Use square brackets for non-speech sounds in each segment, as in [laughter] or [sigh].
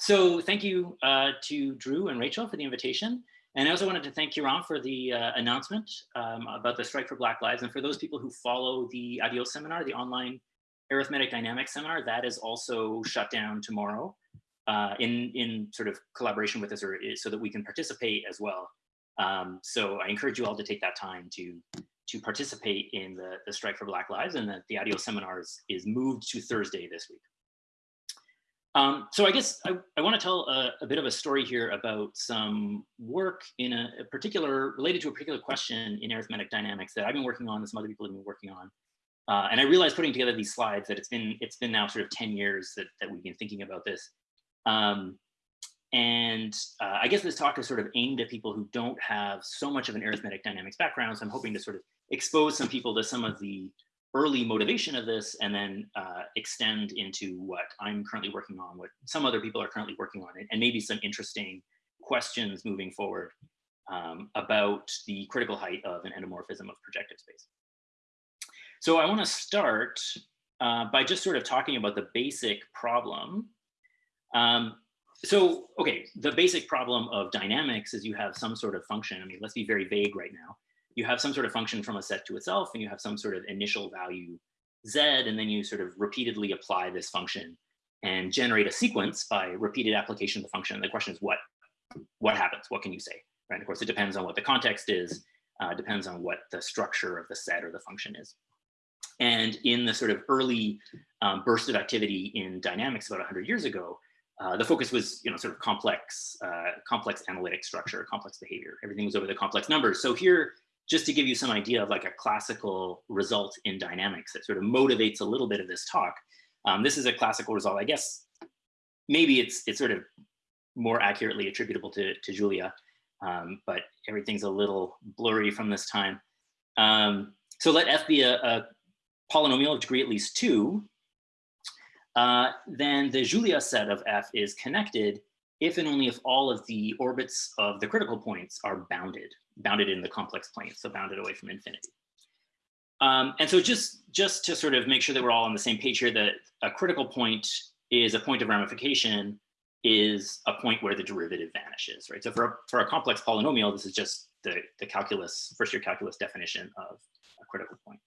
so thank you uh, to Drew and Rachel for the invitation. And I also wanted to thank Kiran for the uh, announcement um, about the Strike for Black Lives. And for those people who follow the ADIO seminar, the online arithmetic dynamics seminar, that is also shut down tomorrow uh, in, in sort of collaboration with us or so that we can participate as well. Um, so I encourage you all to take that time to, to participate in the, the Strike for Black Lives and that the ADIO seminars is moved to Thursday this week. Um, so I guess I, I want to tell a, a, bit of a story here about some work in a, a, particular, related to a particular question in arithmetic dynamics that I've been working on, that some other people have been working on. Uh, and I realized putting together these slides that it's been it's been now sort of 10 years that, that we've been thinking about this. Um, and uh, I guess this talk is sort of aimed at people who don't have so much of an arithmetic dynamics background. So I'm hoping to sort of expose some people to some of the early motivation of this and then uh, extend into what I'm currently working on, what some other people are currently working on, and maybe some interesting questions moving forward um, about the critical height of an endomorphism of projective space. So I wanna start uh, by just sort of talking about the basic problem. Um, so, okay, the basic problem of dynamics is you have some sort of function. I mean, let's be very vague right now you have some sort of function from a set to itself and you have some sort of initial value z and then you sort of repeatedly apply this function and generate a sequence by repeated application of the function. The question is what, what happens? What can you say? Right? Of course, it depends on what the context is, uh, depends on what the structure of the set or the function is. And in the sort of early um, burst of activity in dynamics about 100 years ago, uh, the focus was, you know, sort of complex, uh, complex analytic structure, complex behavior. Everything was over the complex numbers. So here, just to give you some idea of like a classical result in dynamics that sort of motivates a little bit of this talk. Um, this is a classical result. I guess maybe it's it's sort of more accurately attributable to, to Julia, um, but everything's a little blurry from this time. Um, so let f be a, a, polynomial of degree at least two. Uh, then the Julia set of f is connected if and only if all of the orbits of the critical points are bounded bounded in the complex plane, so bounded away from infinity. Um, and so just, just to sort of make sure that we're all on the same page here, that a critical point is a point of ramification is a point where the derivative vanishes, right? So for a, for a complex polynomial, this is just the, the calculus, first year calculus definition of a critical point.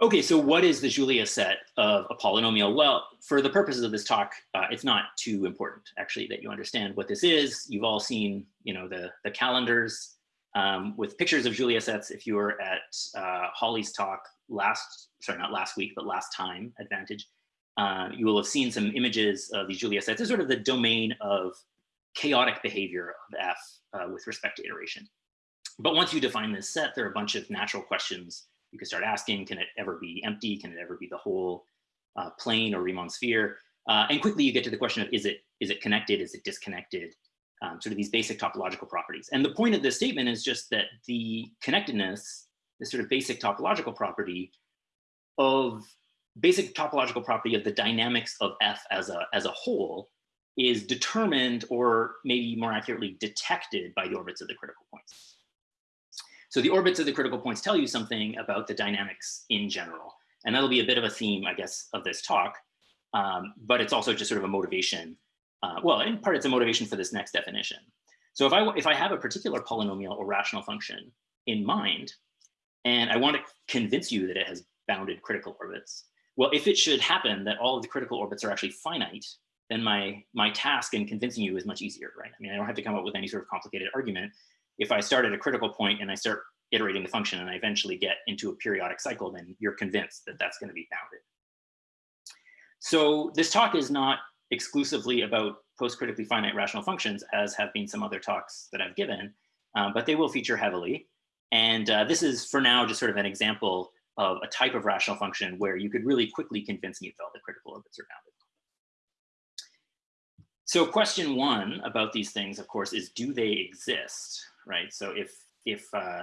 Okay, so what is the Julia set of a polynomial? Well, for the purposes of this talk, uh, it's not too important actually that you understand what this is. You've all seen, you know, the, the calendars um, with pictures of Julia sets. If you were at uh, Holly's talk last, sorry, not last week, but last time at VaNTAGe, uh, you will have seen some images of these Julia sets. It's sort of the domain of chaotic behavior of F uh, with respect to iteration. But once you define this set, there are a bunch of natural questions you could start asking, can it ever be empty? Can it ever be the whole uh, plane or Riemann sphere? Uh, and quickly you get to the question of, is it, is it connected? Is it disconnected? Um, sort of these basic topological properties. And the point of this statement is just that the connectedness, this sort of basic topological property of basic topological property of the dynamics of F as a, as a whole is determined or maybe more accurately detected by the orbits of the critical points. So the orbits of the critical points tell you something about the dynamics in general. And that'll be a bit of a theme, I guess, of this talk. Um, but it's also just sort of a motivation. Uh, well, in part, it's a motivation for this next definition. So if I, if I have a particular polynomial or rational function in mind, and I want to convince you that it has bounded critical orbits, well, if it should happen that all of the critical orbits are actually finite, then my, my task in convincing you is much easier, right? I mean, I don't have to come up with any sort of complicated argument if I start at a critical point and I start iterating the function and I eventually get into a periodic cycle, then you're convinced that that's going to be bounded. So this talk is not exclusively about post-critically finite rational functions, as have been some other talks that I've given, um, but they will feature heavily. And uh, this is, for now, just sort of an example of a type of rational function where you could really quickly convince me that all the critical orbits are bounded. So question one about these things, of course, is do they exist? right? So if, if uh,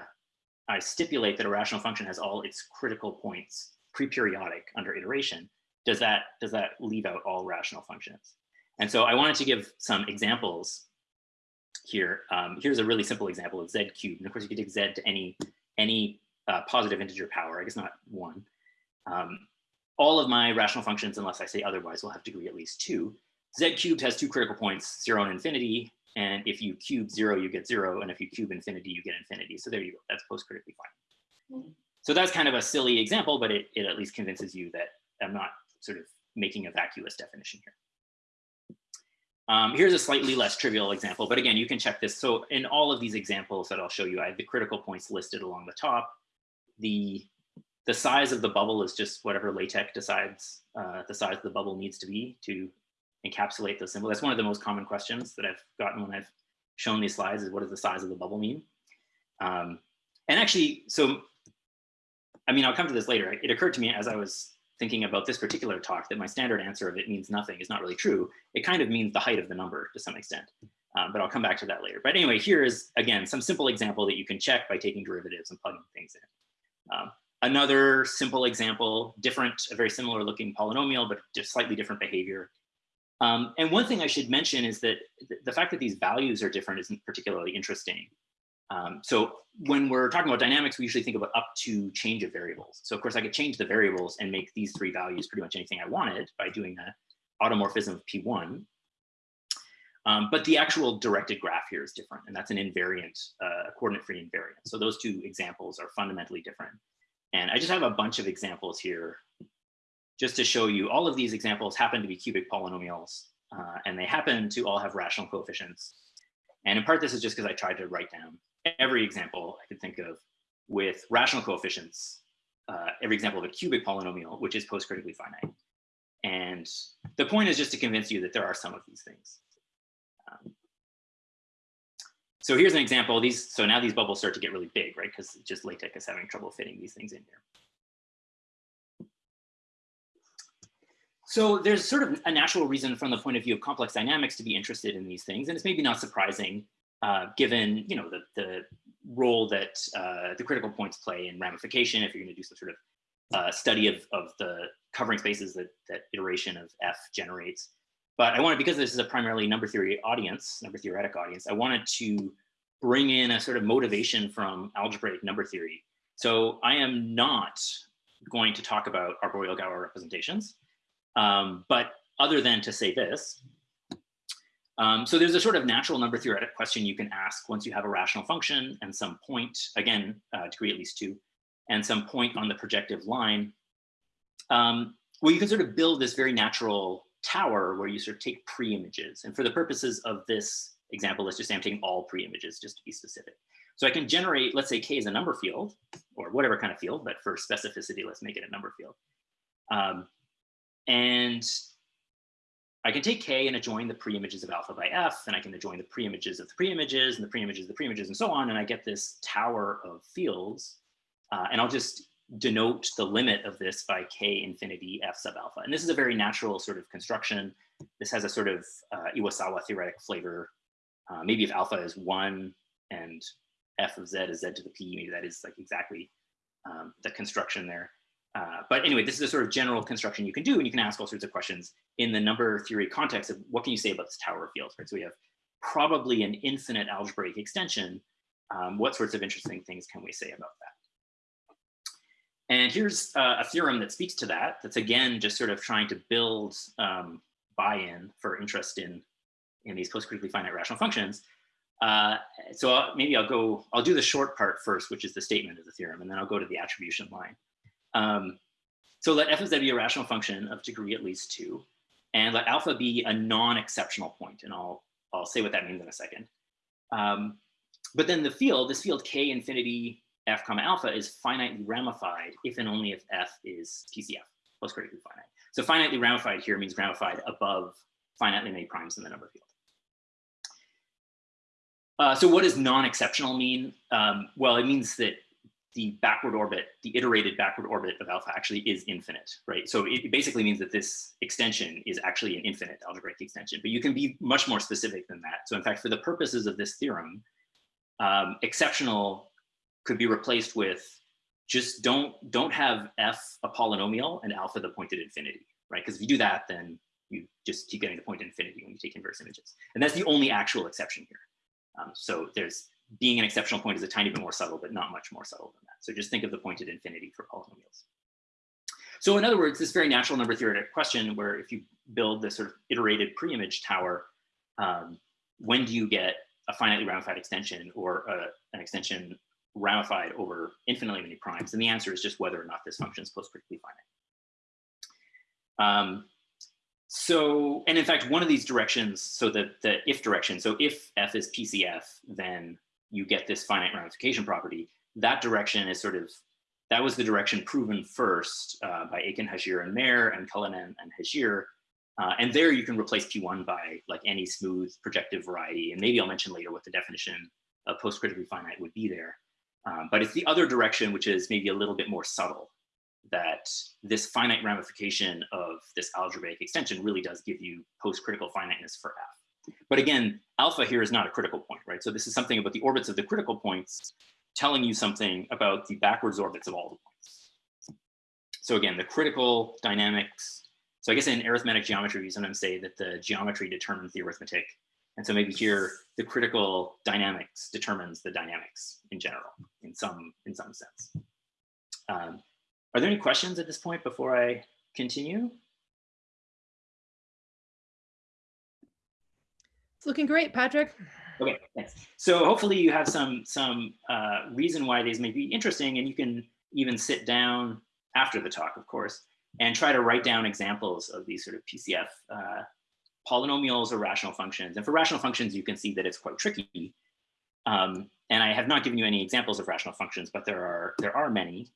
I stipulate that a rational function has all its critical points pre-periodic under iteration, does that, does that leave out all rational functions? And so I wanted to give some examples here. Um, here's a really simple example of z cubed. And of course you could take z to any, any uh, positive integer power, I guess not one. Um, all of my rational functions, unless I say otherwise, will have degree at least two. Z cubed has two critical points, zero and infinity. And if you cube zero, you get zero. And if you cube infinity, you get infinity. So there you go, that's post-critically finite. So that's kind of a silly example, but it, it at least convinces you that I'm not sort of making a vacuous definition here. Um, here's a slightly less trivial example, but again, you can check this. So in all of these examples that I'll show you, I have the critical points listed along the top. The, the size of the bubble is just whatever LaTeX decides uh, the size of the bubble needs to be to encapsulate those symbols. That's one of the most common questions that I've gotten when I've shown these slides is what does the size of the bubble mean? Um, and actually, so, I mean, I'll come to this later. It occurred to me as I was thinking about this particular talk that my standard answer of it means nothing is not really true. It kind of means the height of the number to some extent, um, but I'll come back to that later. But anyway, here is, again, some simple example that you can check by taking derivatives and plugging things in. Um, another simple example, different, a very similar looking polynomial, but just slightly different behavior. Um, and one thing I should mention is that the fact that these values are different isn't particularly interesting. Um, so when we're talking about dynamics, we usually think about up to change of variables. So of course I could change the variables and make these three values pretty much anything I wanted by doing the automorphism of P1. Um, but the actual directed graph here is different, and that's an invariant, uh, coordinate-free invariant. So those two examples are fundamentally different. And I just have a bunch of examples here just to show you all of these examples happen to be cubic polynomials, uh, and they happen to all have rational coefficients. And in part, this is just because I tried to write down every example I could think of with rational coefficients, uh, every example of a cubic polynomial, which is post-critically finite. And the point is just to convince you that there are some of these things. Um, so here's an example. These So now these bubbles start to get really big, right? Because just LaTeX is having trouble fitting these things in here. So there's sort of a natural reason from the point of view of complex dynamics to be interested in these things. And it's maybe not surprising uh, given you know the, the role that uh, the critical points play in ramification if you're going to do some sort of uh, study of, of the covering spaces that, that iteration of F generates. But I wanted, because this is a primarily number theory audience, number theoretic audience, I wanted to bring in a sort of motivation from algebraic number theory. So I am not going to talk about arboreal Galois representations, um, but other than to say this, um, so there's a sort of natural number theoretic question you can ask once you have a rational function and some point, again, uh, degree at least two, and some point on the projective line. Um, well, you can sort of build this very natural tower where you sort of take pre-images. And for the purposes of this example, let's just say I'm taking all pre-images just to be specific. So I can generate, let's say K is a number field or whatever kind of field, but for specificity, let's make it a number field. Um, and I can take K and adjoin the preimages of alpha by F, and I can adjoin the preimages of the preimages and the preimages of the preimages and so on, and I get this tower of fields. Uh, and I'll just denote the limit of this by K infinity F sub alpha. And this is a very natural sort of construction. This has a sort of uh, Iwasawa theoretic flavor. Uh, maybe if alpha is one and F of Z is Z to the P, maybe that is like exactly um, the construction there. Uh, but anyway, this is a sort of general construction you can do, and you can ask all sorts of questions in the number theory context of what can you say about this tower of fields, right? So we have probably an infinite algebraic extension. Um, what sorts of interesting things can we say about that? And here's uh, a theorem that speaks to that. That's again, just sort of trying to build um, buy-in for interest in, in these post-critically finite rational functions. Uh, so I'll, maybe I'll go, I'll do the short part first, which is the statement of the theorem, and then I'll go to the attribution line. Um, so let f of z be a rational function of degree at least two, and let alpha be a non-exceptional point, and I'll, I'll say what that means in a second. Um, but then the field, this field k infinity f comma alpha is finitely ramified if and only if f is PCF, post-critically finite. So finitely ramified here means ramified above finitely many primes in the number field. Uh, so what does non-exceptional mean? Um, well, it means that the backward orbit, the iterated backward orbit of alpha actually is infinite, right? So it basically means that this extension is actually an infinite algebraic extension, but you can be much more specific than that. So in fact, for the purposes of this theorem, um, exceptional could be replaced with just don't, don't have f a polynomial and alpha the point at infinity, right? Because if you do that, then you just keep getting the point at infinity when you take inverse images. And that's the only actual exception here. Um, so there's being an exceptional point is a tiny bit more subtle, but not much more subtle than that. So just think of the point at infinity for polynomials. so in other words, this very natural number theoretic question where if you build this sort of iterated pre-image tower, um, when do you get a finitely ramified extension or a, an extension ramified over infinitely many primes? And the answer is just whether or not this function is post-critically finite. Um, so, and in fact, one of these directions, so the, the if direction, so if f is PCF, then you get this finite ramification property. That direction is sort of, that was the direction proven first uh, by Aitken, Hajir, and Maire, and Cullinan and Hajir. Uh, and there you can replace P1 by like any smooth projective variety. And maybe I'll mention later what the definition of post-critically finite would be there. Um, but it's the other direction, which is maybe a little bit more subtle that this finite ramification of this algebraic extension really does give you post-critical finiteness for f. But again, alpha here is not a critical point, right? So this is something about the orbits of the critical points telling you something about the backwards orbits of all the points. So again, the critical dynamics. So I guess in arithmetic geometry, we sometimes say that the geometry determines the arithmetic. And so maybe here, the critical dynamics determines the dynamics in general, in some, in some sense. Um, are there any questions at this point before I continue? It's looking great, Patrick. Okay, thanks. So hopefully you have some some uh, reason why these may be interesting, and you can even sit down after the talk, of course, and try to write down examples of these sort of PCF uh, polynomials or rational functions. And for rational functions, you can see that it's quite tricky. Um, and I have not given you any examples of rational functions, but there are there are many.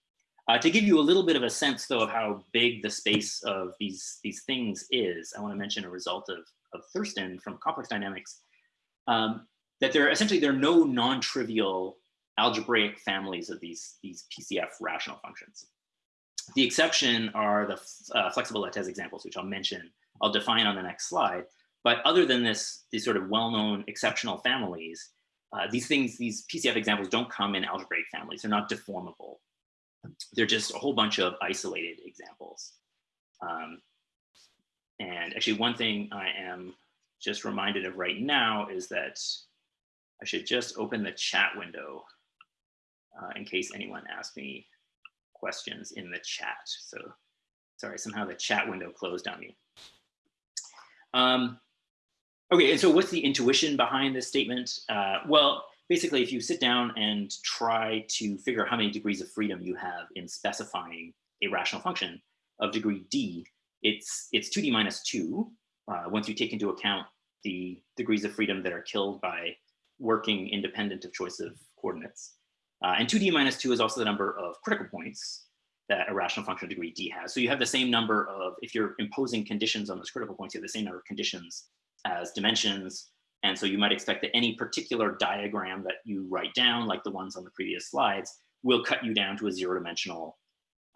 Uh, to give you a little bit of a sense, though, of how big the space of these, these things is, I want to mention a result of, of Thurston from complex dynamics, um, that there essentially there are no non-trivial algebraic families of these, these PCF rational functions. The exception are the uh, flexible lattice examples, which I'll mention, I'll define on the next slide. But other than this, these sort of well-known exceptional families, uh, these things, these PCF examples don't come in algebraic families. They're not deformable they're just a whole bunch of isolated examples. Um, and actually one thing I am just reminded of right now is that I should just open the chat window uh, in case anyone asks me questions in the chat. So sorry, somehow the chat window closed on me. Um, okay, and so what's the intuition behind this statement? Uh, well, basically, if you sit down and try to figure out how many degrees of freedom you have in specifying a rational function of degree d, it's, it's 2d minus 2, uh, once you take into account the degrees of freedom that are killed by working independent of choice of coordinates. Uh, and 2d minus 2 is also the number of critical points that a rational function of degree d has. So you have the same number of, if you're imposing conditions on those critical points, you have the same number of conditions as dimensions and so you might expect that any particular diagram that you write down, like the ones on the previous slides, will cut you down to a zero dimensional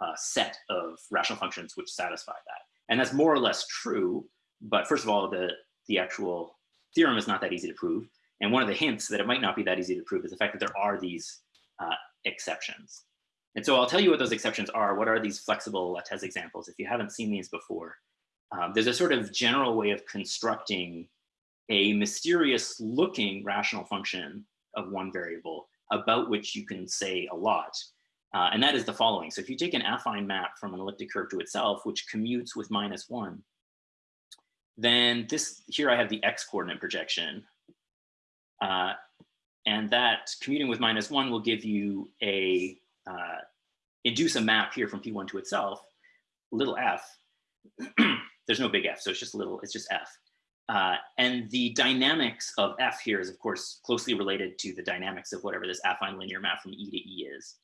uh, set of rational functions which satisfy that. And that's more or less true, but first of all, the, the actual theorem is not that easy to prove. And one of the hints that it might not be that easy to prove is the fact that there are these uh, exceptions. And so I'll tell you what those exceptions are. What are these flexible lattice examples? If you haven't seen these before, um, there's a sort of general way of constructing a mysterious looking rational function of one variable about which you can say a lot. Uh, and that is the following. So if you take an affine map from an elliptic curve to itself, which commutes with minus one, then this here I have the x coordinate projection. Uh, and that commuting with minus one will give you a, uh, induce a map here from P1 to itself, little f. [clears throat] There's no big f, so it's just little, it's just f. Uh, and the dynamics of F here is, of course, closely related to the dynamics of whatever this affine linear map from E to E is.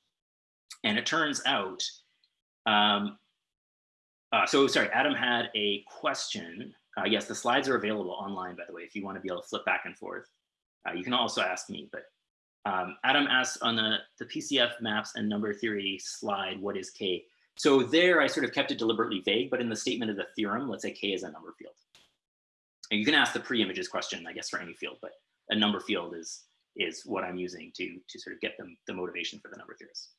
And it turns out, um, uh, so sorry, Adam had a question. Uh, yes, the slides are available online, by the way, if you want to be able to flip back and forth. Uh, you can also ask me, but um, Adam asked on the, the PCF maps and number theory slide, what is K? So there I sort of kept it deliberately vague, but in the statement of the theorem, let's say K is a number field. You can ask the pre-images question, I guess, for any field, but a number field is is what I'm using to to sort of get them the motivation for the number theorists.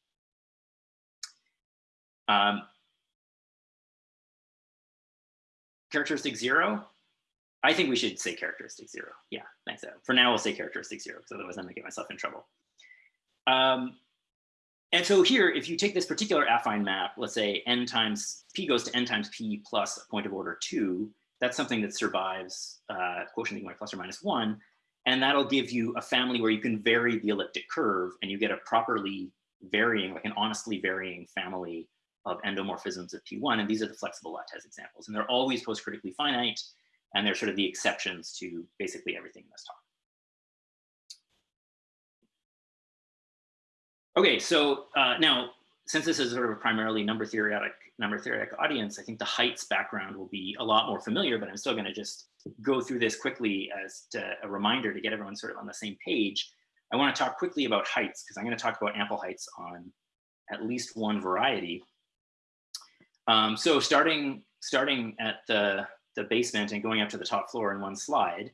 Um, characteristic zero. I think we should say characteristic zero. Yeah, thanks, Adam. For now, we'll say characteristic zero, because otherwise I'm gonna get myself in trouble. Um, and so here, if you take this particular affine map, let's say n times p goes to n times p plus a point of order two, that's something that survives uh, quotient equal plus or minus one. And that'll give you a family where you can vary the elliptic curve and you get a properly varying, like an honestly varying family of endomorphisms of P1. And these are the flexible lattice examples. And they're always post-critically finite. And they're sort of the exceptions to basically everything in this talk. Okay, so uh, now, since this is sort of a primarily number theoretic, number theoretic audience, I think the heights background will be a lot more familiar, but I'm still gonna just go through this quickly as a reminder to get everyone sort of on the same page. I wanna talk quickly about heights because I'm gonna talk about ample heights on at least one variety. Um, so starting, starting at the, the basement and going up to the top floor in one slide,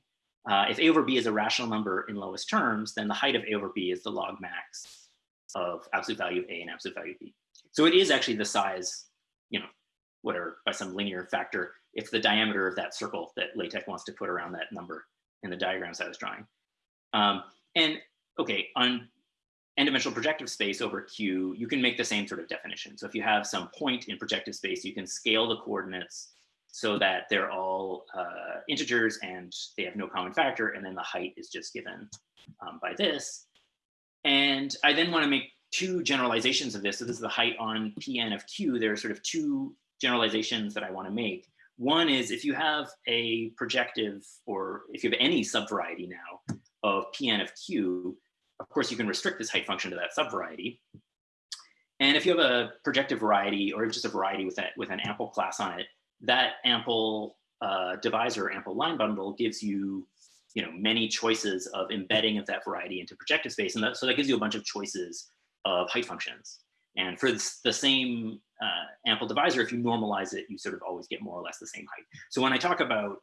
uh, if A over B is a rational number in lowest terms, then the height of A over B is the log max of absolute value of A and absolute value of B. So it is actually the size, whatever, by some linear factor, it's the diameter of that circle that LaTeX wants to put around that number in the diagrams I was drawing. Um, and okay, on n-dimensional projective space over Q, you can make the same sort of definition. So if you have some point in projective space, you can scale the coordinates so that they're all uh, integers and they have no common factor, and then the height is just given um, by this. And I then want to make two generalizations of this. So this is the height on Pn of Q. There are sort of two generalizations that I want to make. One is if you have a projective or if you have any subvariety now of Pn of Q, of course you can restrict this height function to that subvariety. And if you have a projective variety or just a variety with, that, with an ample class on it, that ample uh, divisor, ample line bundle gives you you know, many choices of embedding of that variety into projective space. And that, so that gives you a bunch of choices of height functions. And for the same uh, ample divisor, if you normalize it, you sort of always get more or less the same height. So when I talk about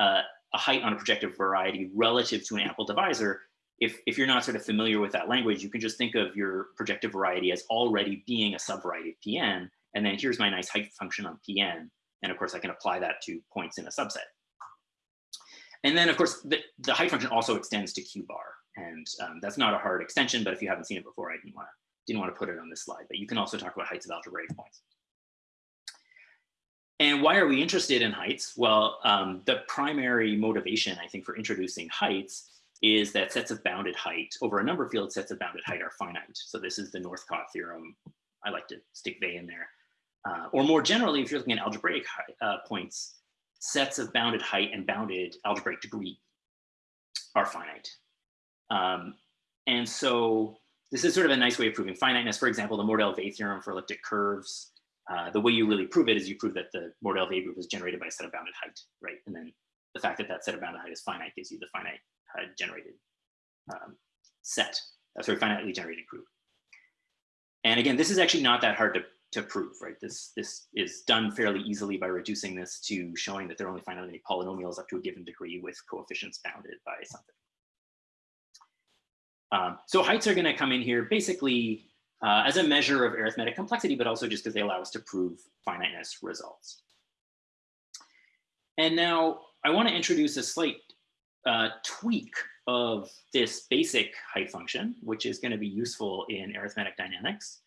uh, a height on a projective variety relative to an ample divisor, if, if you're not sort of familiar with that language, you can just think of your projective variety as already being a subvariety of Pn. And then here's my nice height function on Pn. And of course, I can apply that to points in a subset. And then of course, the, the height function also extends to Q bar. And um, that's not a hard extension, but if you haven't seen it before, I didn't want to didn't want to put it on this slide, but you can also talk about heights of algebraic points. And why are we interested in heights? Well, um, the primary motivation, I think, for introducing heights is that sets of bounded height over a number field sets of bounded height are finite. So this is the Northcott theorem. I like to stick they in there. Uh, or more generally, if you're looking at algebraic uh, points, sets of bounded height and bounded algebraic degree are finite. Um, and so this is sort of a nice way of proving finiteness. For example, the Mordell-Weil theorem for elliptic curves. Uh, the way you really prove it is you prove that the Mordell-Weil group is generated by a set of bounded height, right? And then the fact that that set of bounded height is finite gives you the finite uh, generated um, set, sort of finitely generated group. And again, this is actually not that hard to to prove, right? This, this is done fairly easily by reducing this to showing that there are only finitely many polynomials up to a given degree with coefficients bounded by something. Um, so heights are gonna come in here basically uh, as a measure of arithmetic complexity, but also just because they allow us to prove finiteness results. And now I wanna introduce a slight uh, tweak of this basic height function, which is gonna be useful in arithmetic dynamics.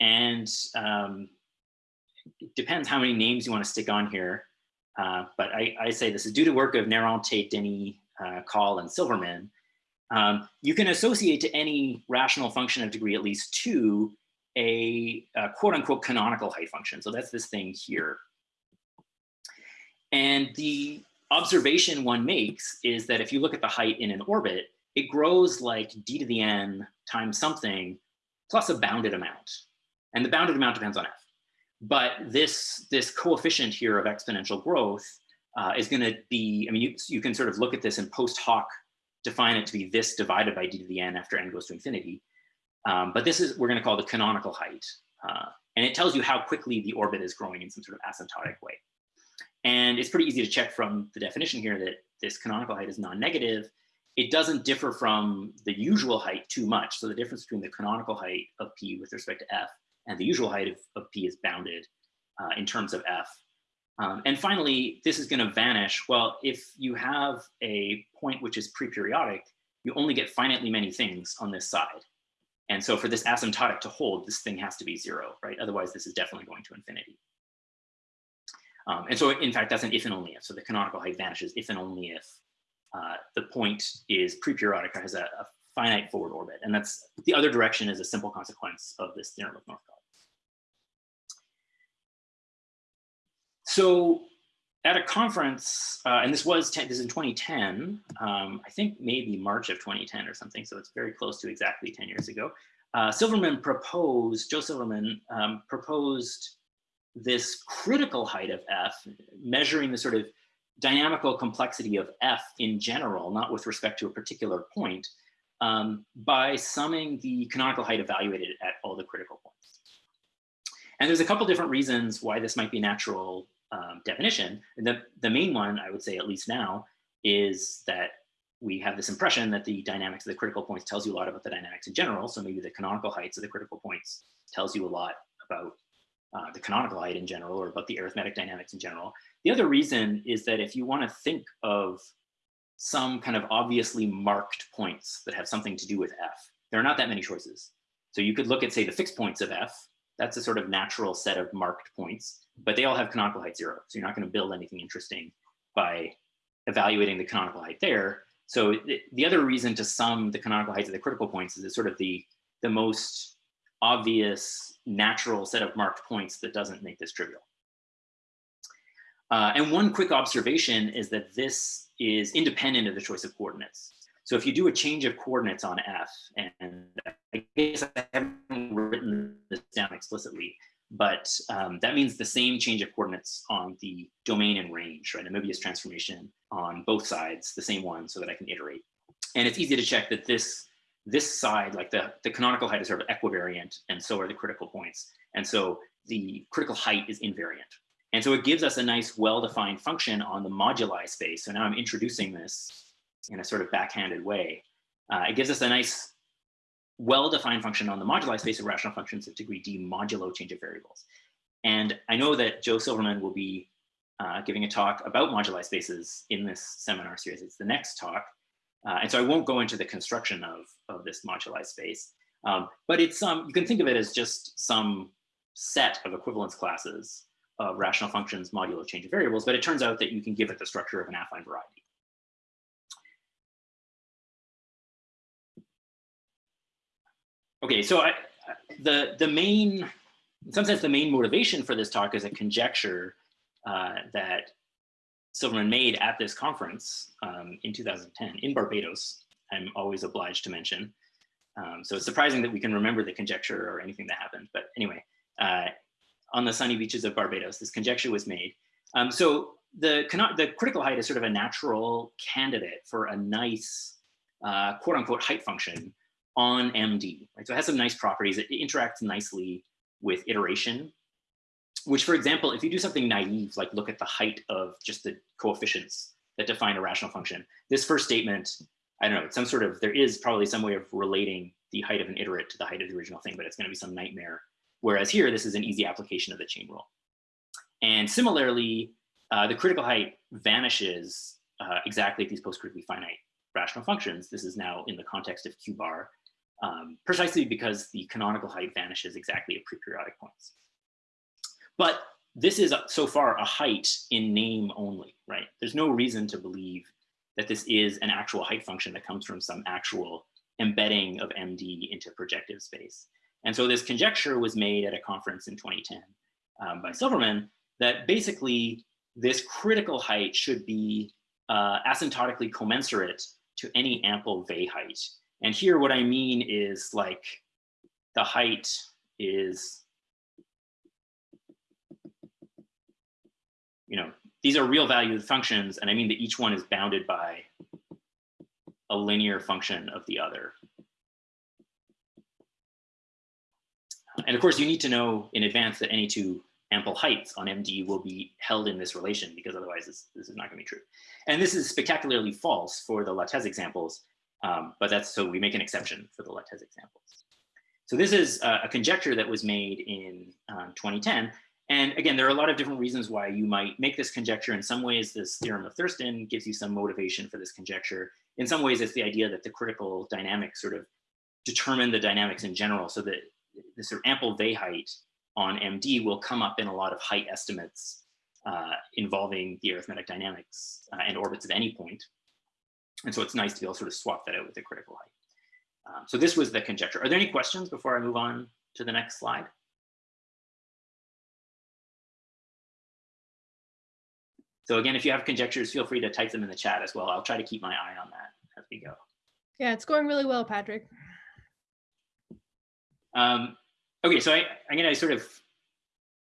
And um, it depends how many names you want to stick on here. Uh, but I, I, say this is due to work of Néron, Tate, Denis, uh, Call, and Silverman. Um, you can associate to any rational function of degree at least two a, a quote unquote canonical height function. So that's this thing here. And the observation one makes is that if you look at the height in an orbit, it grows like d to the n times something plus a bounded amount. And the bounded amount depends on f. But this, this coefficient here of exponential growth uh, is going to be, I mean, you, you can sort of look at this in post hoc define it to be this divided by d to the n after n goes to infinity. Um, but this is, we're going to call the canonical height. Uh, and it tells you how quickly the orbit is growing in some sort of asymptotic way. And it's pretty easy to check from the definition here that this canonical height is non-negative. It doesn't differ from the usual height too much. So the difference between the canonical height of p with respect to f and the usual height of, of P is bounded uh, in terms of F. Um, and finally, this is going to vanish. Well, if you have a point which is pre-periodic, you only get finitely many things on this side. And so for this asymptotic to hold, this thing has to be zero, right? Otherwise, this is definitely going to infinity. Um, and so in fact, that's an if and only if. So the canonical height vanishes if and only if uh, the point is pre-periodic or has a, a, finite forward orbit. And that's the other direction is a simple consequence of this theorem of Northcott. So at a conference, uh, and this was 10, this is in 2010, um, I think maybe March of 2010 or something, so it's very close to exactly 10 years ago. Uh, Silverman proposed, Joe Silverman um, proposed this critical height of F, measuring the sort of dynamical complexity of F in general, not with respect to a particular point, um, by summing the canonical height evaluated at all the critical points. And there's a couple different reasons why this might be natural um, definition. The, the main one, I would say at least now, is that we have this impression that the dynamics of the critical points tells you a lot about the dynamics in general. So maybe the canonical heights of the critical points tells you a lot about uh, the canonical height in general or about the arithmetic dynamics in general. The other reason is that if you want to think of some kind of obviously marked points that have something to do with F, there are not that many choices. So you could look at, say, the fixed points of F. That's a sort of natural set of marked points, but they all have canonical height zero. So you're not going to build anything interesting by evaluating the canonical height there. So the other reason to sum the canonical heights of the critical points is it's sort of the, the most obvious natural set of marked points that doesn't make this trivial. Uh, and one quick observation is that this is independent of the choice of coordinates. So if you do a change of coordinates on F, and I guess I haven't written this down explicitly, but um, that means the same change of coordinates on the domain and range, right? A Möbius transformation on both sides, the same one so that I can iterate. And it's easy to check that this this side, like the, the canonical height is sort of equivariant and so are the critical points. And so the critical height is invariant. And so it gives us a nice well-defined function on the moduli space. So now I'm introducing this in a sort of backhanded way. Uh, it gives us a nice well-defined function on the moduli space of rational functions of degree d modulo change of variables. And I know that Joe Silverman will be uh, giving a talk about moduli spaces in this seminar series. It's the next talk. Uh, and so I won't go into the construction of, of this moduli space, um, but it's um, you can think of it as just some set of equivalence classes of rational functions modulo change of variables, but it turns out that you can give it the structure of an affine variety. Okay, so I, the, the main, in some sense, the main motivation for this talk is a conjecture uh, that Silverman made at this conference um, in 2010 in Barbados, I'm always obliged to mention. Um, so it's surprising that we can remember the conjecture or anything that happened. But anyway, uh, on the sunny beaches of Barbados, this conjecture was made. Um, so the, the critical height is sort of a natural candidate for a nice uh, quote unquote height function on MD. Right? So it has some nice properties. It interacts nicely with iteration which for example, if you do something naive, like look at the height of just the coefficients that define a rational function, this first statement, I don't know, it's some sort of, there is probably some way of relating the height of an iterate to the height of the original thing, but it's gonna be some nightmare. Whereas here, this is an easy application of the chain rule. And similarly, uh, the critical height vanishes uh, exactly at these post-critically finite rational functions. This is now in the context of Q bar, um, precisely because the canonical height vanishes exactly at pre-periodic points. But this is so far a height in name only, right? There's no reason to believe that this is an actual height function that comes from some actual embedding of MD into projective space. And so this conjecture was made at a conference in 2010 um, by Silverman that basically this critical height should be uh, asymptotically commensurate to any ample Weil height. And here what I mean is like the height is you know, these are real valued functions, and I mean that each one is bounded by a linear function of the other. And of course, you need to know in advance that any two ample heights on MD will be held in this relation because otherwise this, this is not gonna be true. And this is spectacularly false for the Lattès examples, um, but that's so we make an exception for the Lattès examples. So this is a, a conjecture that was made in um, 2010 and again, there are a lot of different reasons why you might make this conjecture. In some ways, this theorem of Thurston gives you some motivation for this conjecture. In some ways, it's the idea that the critical dynamics sort of determine the dynamics in general so that the sort of ample Weil height on MD will come up in a lot of height estimates uh, involving the arithmetic dynamics uh, and orbits at any point. And so it's nice to be able to sort of swap that out with a critical height. Um, so this was the conjecture. Are there any questions before I move on to the next slide? So again, if you have conjectures, feel free to type them in the chat as well. I'll try to keep my eye on that as we go. Yeah, it's going really well, Patrick. Um, okay, so I, I'm going to sort of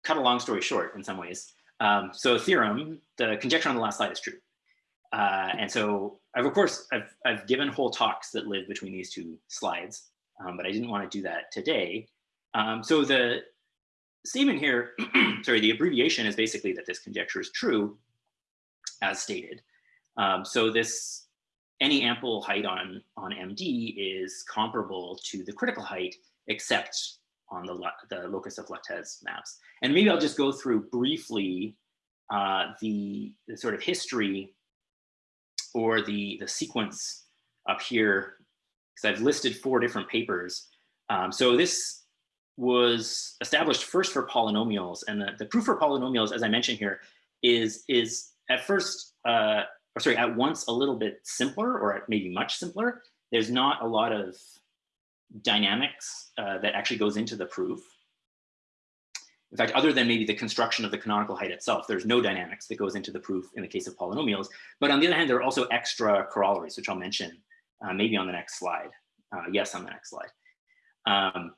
cut a long story short in some ways. Um, so theorem, the conjecture on the last slide is true. Uh, and so I've, of course, I've, I've given whole talks that live between these two slides, um, but I didn't want to do that today. Um, so the statement here, [clears throat] sorry, the abbreviation is basically that this conjecture is true as stated. Um, so this any ample height on, on MD is comparable to the critical height, except on the, the locus of Lattès maps. And maybe I'll just go through briefly uh, the, the sort of history or the, the sequence up here, because I've listed four different papers. Um, so this was established first for polynomials, and the, the proof for polynomials, as I mentioned here, is, is at first, uh, or sorry, at once a little bit simpler or maybe much simpler. There's not a lot of dynamics uh, that actually goes into the proof. In fact, other than maybe the construction of the canonical height itself, there's no dynamics that goes into the proof in the case of polynomials. But on the other hand, there are also extra corollaries, which I'll mention uh, maybe on the next slide. Uh, yes, on the next slide. Um,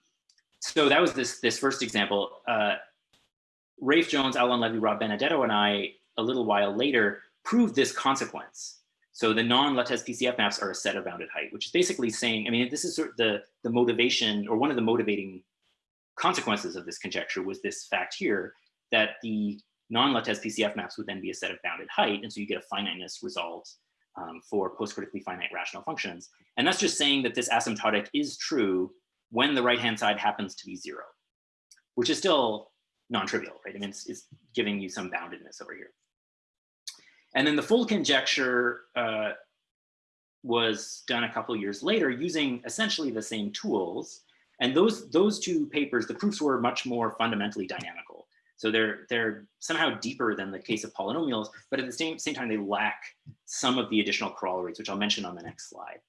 so that was this, this first example. Uh, Rafe Jones, Alon Levy, Rob Benedetto, and I a little while later proved this consequence. So the non-Lattès PCF maps are a set of bounded height, which is basically saying, I mean, this is sort of the, the motivation or one of the motivating consequences of this conjecture was this fact here that the non-Lattès PCF maps would then be a set of bounded height. And so you get a finiteness result um, for post-critically finite rational functions. And that's just saying that this asymptotic is true when the right-hand side happens to be zero, which is still non-trivial, right? I mean, it's, it's giving you some boundedness over here. And then the full conjecture uh, was done a couple years later using essentially the same tools. And those, those two papers, the proofs were much more fundamentally dynamical. So they're, they're somehow deeper than the case of polynomials, but at the same, same time, they lack some of the additional corollaries, which I'll mention on the next slide.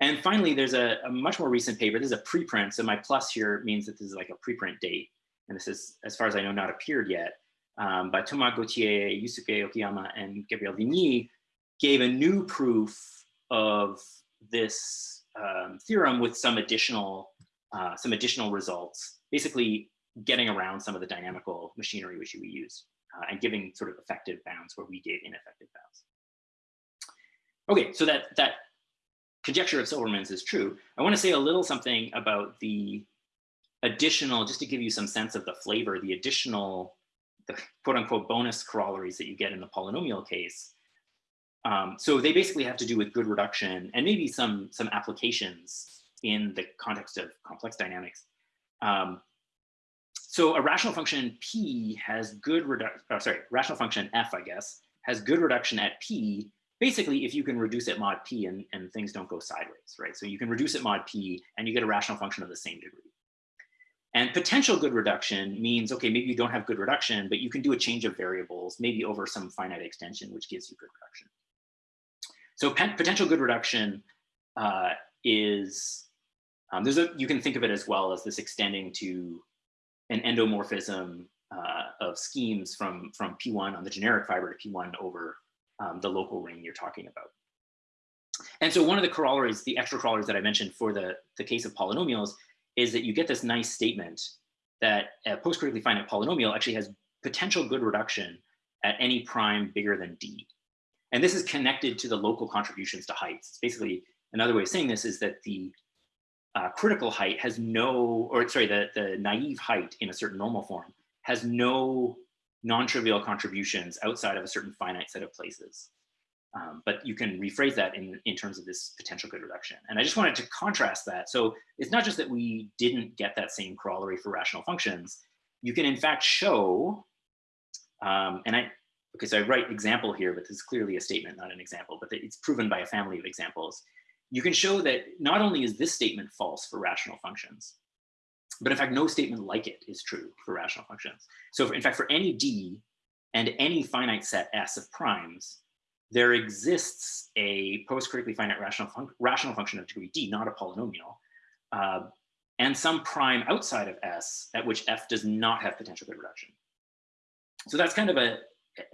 And finally, there's a, a much more recent paper. This is a preprint. So my plus here means that this is like a preprint date. And this is, as far as I know, not appeared yet um, by Thomas Gauthier, Yusuke Okuyama, and Gabriel Vigny gave a new proof of this um, theorem with some additional, uh, some additional results, basically getting around some of the dynamical machinery which we use uh, and giving sort of effective bounds where we gave ineffective bounds. Okay, so that, that conjecture of Silverman's is true. I wanna say a little something about the additional, just to give you some sense of the flavor, the additional the quote unquote bonus corollaries that you get in the polynomial case. Um, so they basically have to do with good reduction and maybe some, some applications in the context of complex dynamics. Um, so a rational function P has good reduction, oh, sorry, rational function F, I guess, has good reduction at P, basically if you can reduce it mod P and, and things don't go sideways, right? So you can reduce it mod P and you get a rational function of the same degree. And potential good reduction means, okay, maybe you don't have good reduction, but you can do a change of variables, maybe over some finite extension, which gives you good reduction. So potential good reduction uh, is, um, there's a, you can think of it as well as this extending to an endomorphism uh, of schemes from, from P1 on the generic fiber to P1 over um, the local ring you're talking about. And so one of the corollaries, the extra corollaries that I mentioned for the, the case of polynomials is that you get this nice statement that a post-critically finite polynomial actually has potential good reduction at any prime bigger than d. And this is connected to the local contributions to heights. It's basically another way of saying this is that the uh, critical height has no, or sorry, the, the naive height in a certain normal form has no non-trivial contributions outside of a certain finite set of places. Um, but you can rephrase that in, in terms of this potential good reduction. And I just wanted to contrast that. So it's not just that we didn't get that same corollary for rational functions. You can in fact show, um, and I, okay, so I write example here, but this is clearly a statement, not an example, but it's proven by a family of examples. You can show that not only is this statement false for rational functions, but in fact, no statement like it is true for rational functions. So in fact, for any d and any finite set S of primes, there exists a post-critically finite rational, fun rational function of degree d, not a polynomial, uh, and some prime outside of S at which f does not have potential good reduction. So that's kind of a,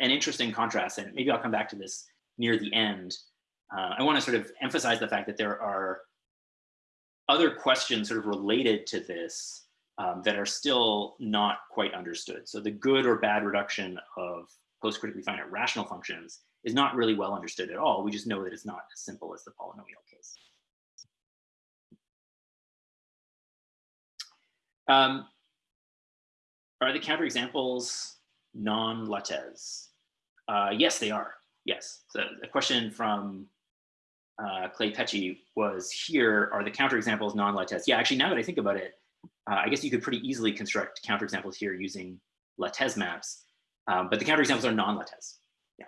an interesting contrast, and maybe I'll come back to this near the end. Uh, I want to sort of emphasize the fact that there are other questions sort of related to this um, that are still not quite understood. So the good or bad reduction of post-critically finite rational functions is not really well understood at all. We just know that it's not as simple as the polynomial case. Um, are the counterexamples non-lattes? Uh, yes, they are. Yes. So a question from uh, Clay Pecci was here, are the counterexamples non-Lattès? Yeah, actually, now that I think about it, uh, I guess you could pretty easily construct counterexamples here using Lattès maps, um, but the counterexamples are non-Lattès. Yeah.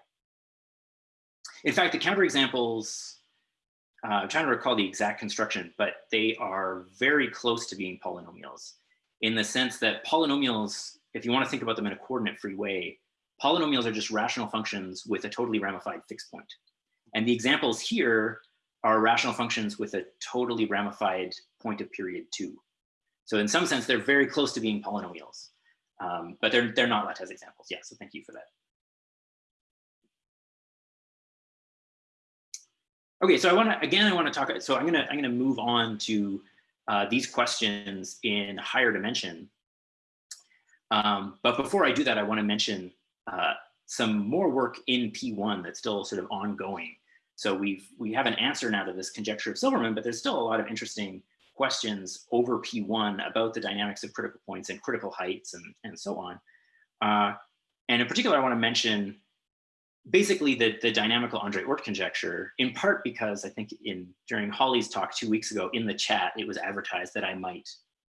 In fact, the counterexamples, uh, I'm trying to recall the exact construction, but they are very close to being polynomials in the sense that polynomials, if you want to think about them in a coordinate-free way, polynomials are just rational functions with a totally ramified fixed point. And the examples here are rational functions with a totally ramified point of period two. So in some sense, they're very close to being polynomials, um, but they're, they're not Lattès examples. Yeah, so thank you for that. Okay, so I want to, again, I want to talk, so I'm going to, I'm going to move on to uh, these questions in higher dimension. Um, but before I do that, I want to mention uh, some more work in P1 that's still sort of ongoing. So we've, we have an answer now to this conjecture of Silverman, but there's still a lot of interesting questions over P1 about the dynamics of critical points and critical heights and, and so on. Uh, and in particular, I want to mention basically the, the dynamical Andre Oort conjecture, in part because I think in during Holly's talk two weeks ago in the chat, it was advertised that I might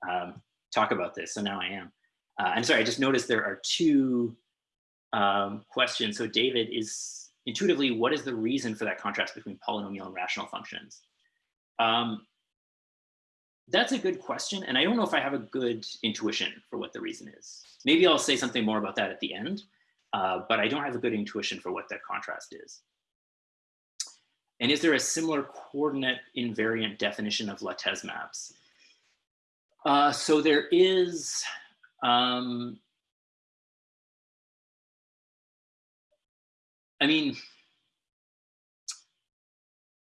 um, talk about this. So now I am. Uh, I'm sorry, I just noticed there are two um, questions. So David is intuitively, what is the reason for that contrast between polynomial and rational functions? Um, that's a good question. And I don't know if I have a good intuition for what the reason is. Maybe I'll say something more about that at the end, uh, but I don't have a good intuition for what that contrast is. And is there a similar coordinate invariant definition of Lattès maps? Uh, so there is, um, I mean,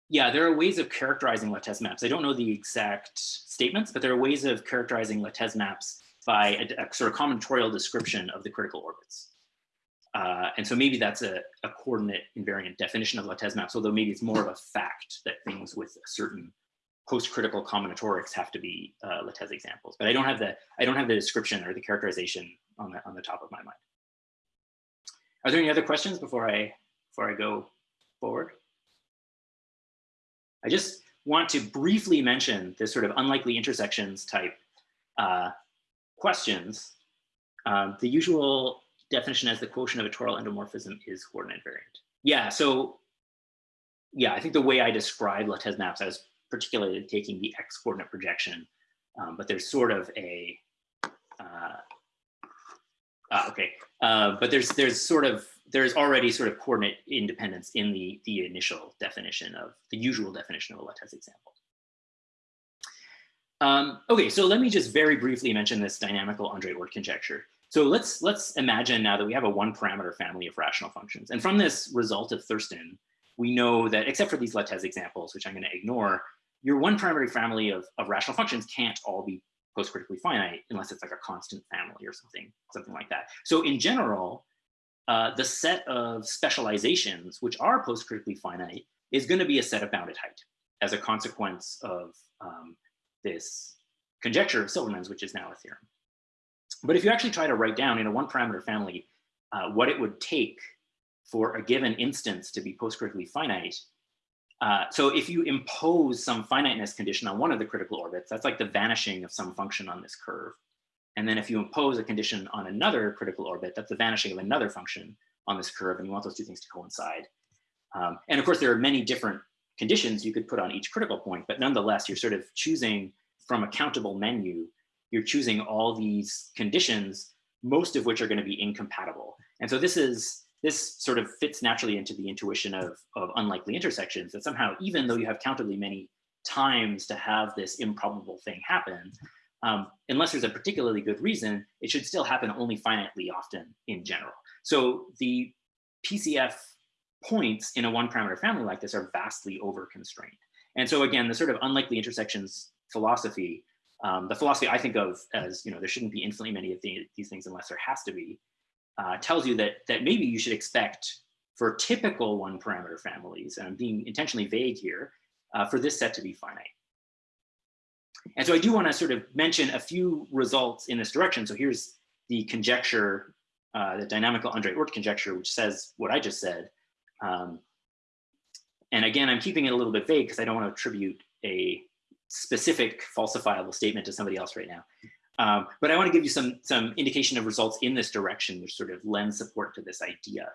yeah, there are ways of characterizing Lattes maps. I don't know the exact statements, but there are ways of characterizing Lattes maps by a, a sort of combinatorial description of the critical orbits. Uh, and so maybe that's a, a, coordinate invariant definition of Lattes maps, although maybe it's more of a fact that things with a certain post-critical combinatorics have to be uh, Lattès examples. But I don't have the I don't have the description or the characterization on the on the top of my mind. Are there any other questions before I before I go forward? I just want to briefly mention this sort of unlikely intersections type uh, questions. Um, the usual definition as the quotient of a toral endomorphism is coordinate invariant. Yeah, so yeah, I think the way I describe Lattès maps, I was particularly taking the x coordinate projection, um, but there's sort of a, uh, uh, okay, but there's there's sort of there's already sort of coordinate independence in the, the initial definition of the usual definition of a Lattès example. Um, okay, so let me just very briefly mention this dynamical Andre Oort conjecture. So let's let's imagine now that we have a one parameter family of rational functions. And from this result of Thurston, we know that except for these Lattès examples, which I'm going to ignore, your one parameter family of, of rational functions can't all be post-critically finite unless it's like a constant family or something, something like that. So in general, uh, the set of specializations, which are post-critically finite, is going to be a set of bounded height as a consequence of um, this conjecture of Silverman's, which is now a theorem. But if you actually try to write down in a one parameter family uh, what it would take for a given instance to be post-critically finite, uh, so if you impose some finiteness condition on one of the critical orbits, that's like the vanishing of some function on this curve. And then if you impose a condition on another critical orbit, that's the vanishing of another function on this curve, and you want those two things to coincide. Um, and of course, there are many different conditions you could put on each critical point, but nonetheless, you're sort of choosing from a countable menu, you're choosing all these conditions, most of which are gonna be incompatible. And so this is, this sort of fits naturally into the intuition of, of unlikely intersections that somehow, even though you have countably many times to have this improbable thing happen, um, unless there's a particularly good reason, it should still happen only finitely often in general. So the PCF points in a one parameter family like this are vastly over constrained. And so again, the sort of unlikely intersections philosophy, um, the philosophy I think of as, you know, there shouldn't be infinitely many of the, these things unless there has to be, uh, tells you that, that maybe you should expect for typical one parameter families, and I'm being intentionally vague here, uh, for this set to be finite. And so I do want to sort of mention a few results in this direction. So here's the conjecture, uh, the dynamical Andre Oort conjecture, which says what I just said. Um, and again, I'm keeping it a little bit vague because I don't want to attribute a specific falsifiable statement to somebody else right now. Um, but I want to give you some, some indication of results in this direction, which sort of lends support to this idea.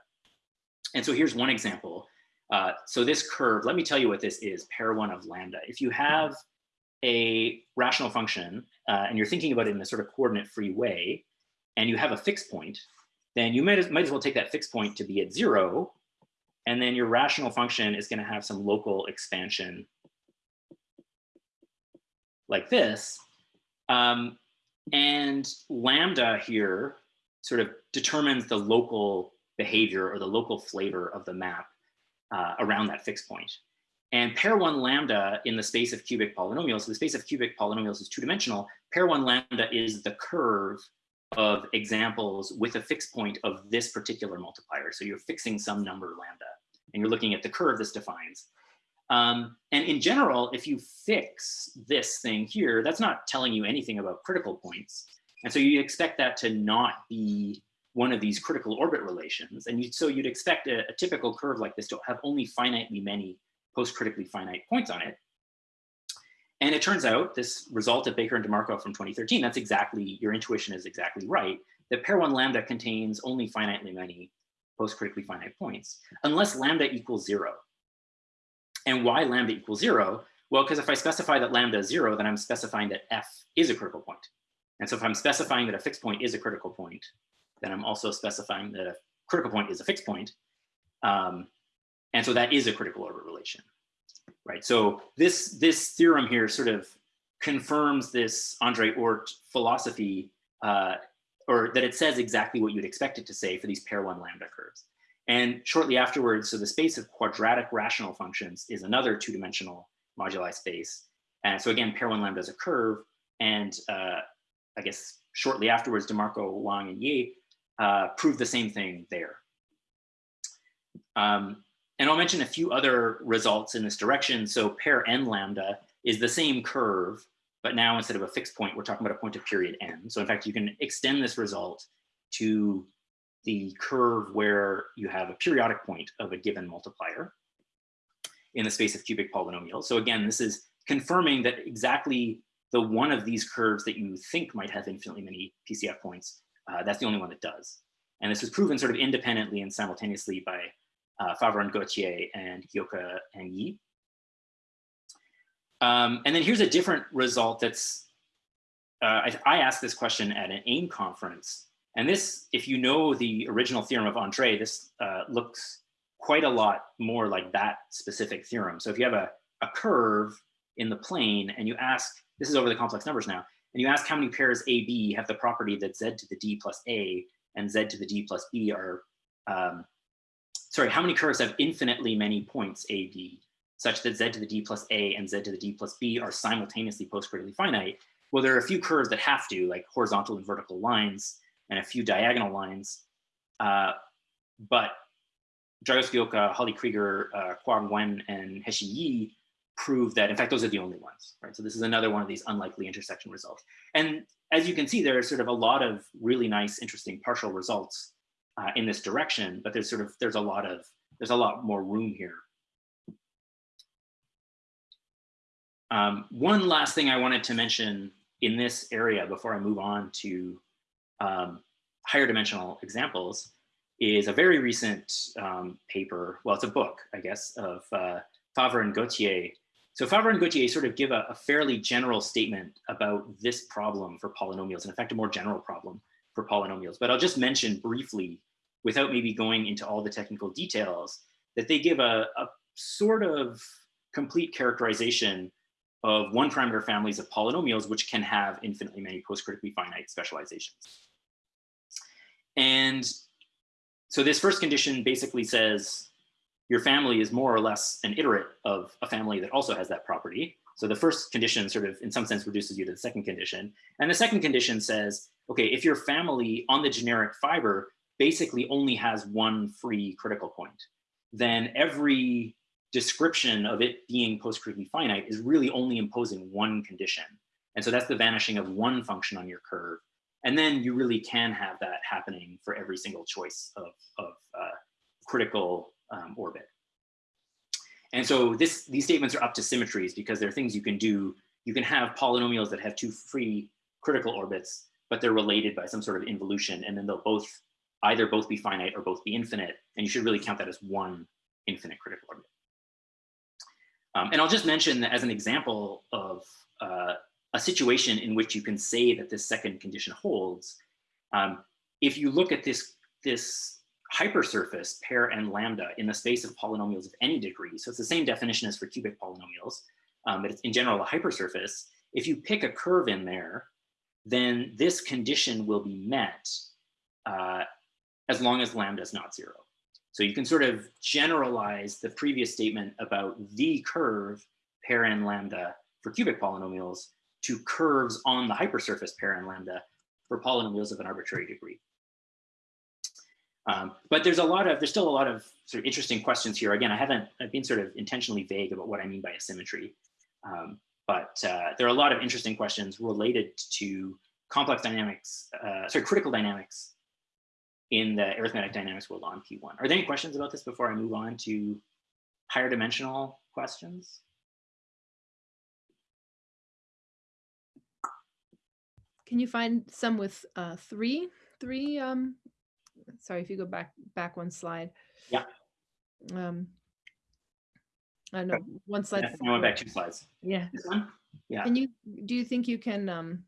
And so here's one example. Uh, so this curve, let me tell you what this is, Per one of lambda. If you have a rational function uh, and you're thinking about it in a sort of coordinate free way, and you have a fixed point, then you might as, might as well take that fixed point to be at zero, and then your rational function is gonna have some local expansion like this. Um, and lambda here sort of determines the local behavior or the local flavor of the map uh, around that fixed point. And Per one lambda in the space of cubic polynomials, so the space of cubic polynomials is two dimensional, Per one lambda is the curve of examples with a fixed point of this particular multiplier. So you're fixing some number lambda and you're looking at the curve this defines. Um, and in general, if you fix this thing here, that's not telling you anything about critical points. And so you expect that to not be one of these critical orbit relations. And you, so you'd expect a, a typical curve like this to have only finitely many post-critically finite points on it. And it turns out this result of Baker and DeMarco from 2013, that's exactly, your intuition is exactly right, that Per one lambda contains only finitely many post-critically finite points, unless lambda equals zero. And why lambda equals zero? Well, because if I specify that lambda is zero, then I'm specifying that f is a critical point. And so if I'm specifying that a fixed point is a critical point, then I'm also specifying that a critical point is a fixed point. Um, and so that is a critical orbit relation, right? So this, this theorem here sort of confirms this Andre Oort philosophy, uh, or that it says exactly what you'd expect it to say for these Per one lambda curves. And shortly afterwards, so the space of quadratic rational functions is another two-dimensional moduli space. And so again, Per one lambda is a curve. And uh, I guess shortly afterwards, DeMarco, Wang, and Ye uh, proved the same thing there. Um, and I'll mention a few other results in this direction. So Per n lambda is the same curve, but now instead of a fixed point, we're talking about a point of period n. So in fact, you can extend this result to the curve where you have a periodic point of a given multiplier in the space of cubic polynomials. So again, this is confirming that exactly the one of these curves that you think might have infinitely many PCF points, uh, that's the only one that does. And this was proven sort of independently and simultaneously by uh, Favre and Gauthier and Ghioca and Ye. Um, and then here's a different result that's, uh, I, I, asked this question at an AIM conference. And this, if you know the original theorem of Andre, this uh, looks quite a lot more like that specific theorem. So if you have a, a curve in the plane and you ask, this is over the complex numbers now, and you ask how many pairs AB have the property that Z to the D plus A and Z to the D plus B are um, sorry, how many curves have infinitely many points A, B, such that Z to the D plus A and Z to the D plus B are simultaneously post-critically finite? Well, there are a few curves that have to, like horizontal and vertical lines, and a few diagonal lines. Uh, but Dragos Ghioca, Holly Krieger, uh, Khoa Nguyen, and Hexi Ye prove that, in fact, those are the only ones, right? So this is another one of these unlikely intersection results. And as you can see, there are sort of a lot of really nice, interesting partial results uh, in this direction, but there's sort of, there's a lot of, there's a lot more room here. Um, one last thing I wanted to mention in this area before I move on to um, higher dimensional examples is a very recent um, paper, well, it's a book, I guess, of uh, Favre and Gauthier. So Favre and Gauthier sort of give a, a, fairly general statement about this problem for polynomials, in fact, a more general problem for polynomials. But I'll just mention briefly, without maybe going into all the technical details, that they give a, a sort of complete characterization of one parameter families of polynomials, which can have infinitely many post-critically finite specializations. And so this first condition basically says your family is more or less an iterate of a family that also has that property. So the first condition sort of in some sense reduces you to the second condition. And the second condition says, okay, if your family on the generic fiber basically only has one free critical point, then every description of it being post-critically finite is really only imposing one condition. And so that's the vanishing of one function on your curve. And then you really can have that happening for every single choice of, of uh, critical um, orbit. And so this, these statements are up to symmetries because they're things you can do. You can have polynomials that have two free critical orbits, but they're related by some sort of involution, and then they'll both either both be finite or both be infinite, and you should really count that as one infinite critical orbit. Um, and I'll just mention that as an example of uh, a situation in which you can say that this second condition holds, um, if you look at this, this hypersurface Per n lambda in the space of polynomials of any degree, so it's the same definition as for cubic polynomials, um, but it's in general a hypersurface, if you pick a curve in there, then this condition will be met uh, as long as lambda is not zero. So you can sort of generalize the previous statement about the curve Per n lambda for cubic polynomials to curves on the hypersurface Per n lambda for polynomials of an arbitrary degree. Um, but there's a lot of, there's still a lot of sort of interesting questions here. Again, I haven't, I've been sort of intentionally vague about what I mean by asymmetry. Um, but uh, there are a lot of interesting questions related to complex dynamics, uh, sorry, critical dynamics in the arithmetic dynamics world on P1. Are there any questions about this before I move on to higher dimensional questions? Can you find some with uh, three, three, um, sorry, if you go back, back one slide. Yeah. Um, I know, one slide. Yeah, I went back two slides. Yeah. This one? Yeah. Can you, do you think you can, um,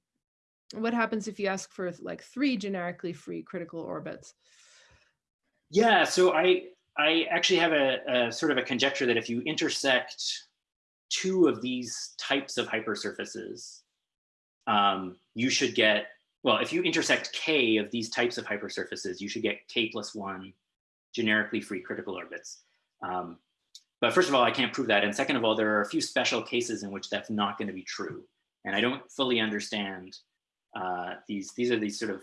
what happens if you ask for like three generically free critical orbits? Yeah, so I I actually have a, a, sort of a conjecture that if you intersect two of these types of hypersurfaces, um, you should get, well, if you intersect k of these types of hypersurfaces, you should get k plus one generically free critical orbits. Um, but first of all, I can't prove that. And second of all, there are a few special cases in which that's not going to be true. And I don't fully understand uh, these, these are these sort of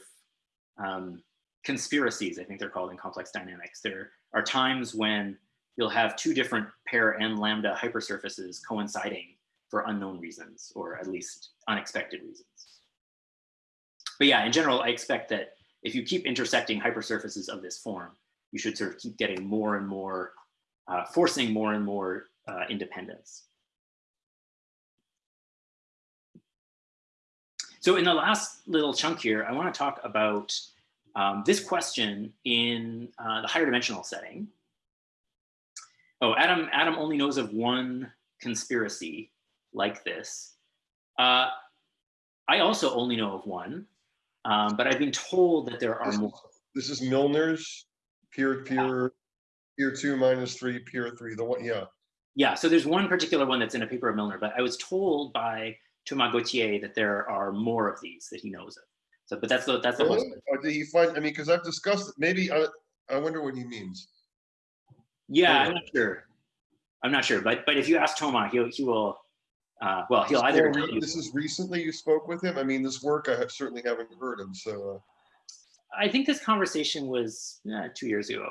um, conspiracies, I think they're called in complex dynamics. There are times when you'll have two different Per n lambda hypersurfaces coinciding for unknown reasons, or at least unexpected reasons. But yeah, in general, I expect that if you keep intersecting hypersurfaces of this form, you should sort of keep getting more and more, uh, forcing more and more uh, independence. So in the last little chunk here, I want to talk about um, this question in uh, the higher dimensional setting. Oh, Adam, Adam only knows of one conspiracy like this. Uh, I also only know of one, um, but I've been told that there are this, more. This is Milnor's peer peer peer two minus three peer three. The one, yeah. Yeah, so there's one particular one that's in a paper of Milner, but I was told by Thomas Gauthier that there are more of these that he knows of. So, but that's the that's the really? Or did he find? I mean, because I've discussed it. Maybe I I wonder what he means. Yeah, I'm not sure. I'm not sure, but but if you ask Thomas, he'll he will. Uh, well, he'll either. This is recently you spoke with him. I mean, this work I have, certainly haven't heard him. So. Uh, I think this conversation was uh, two years ago.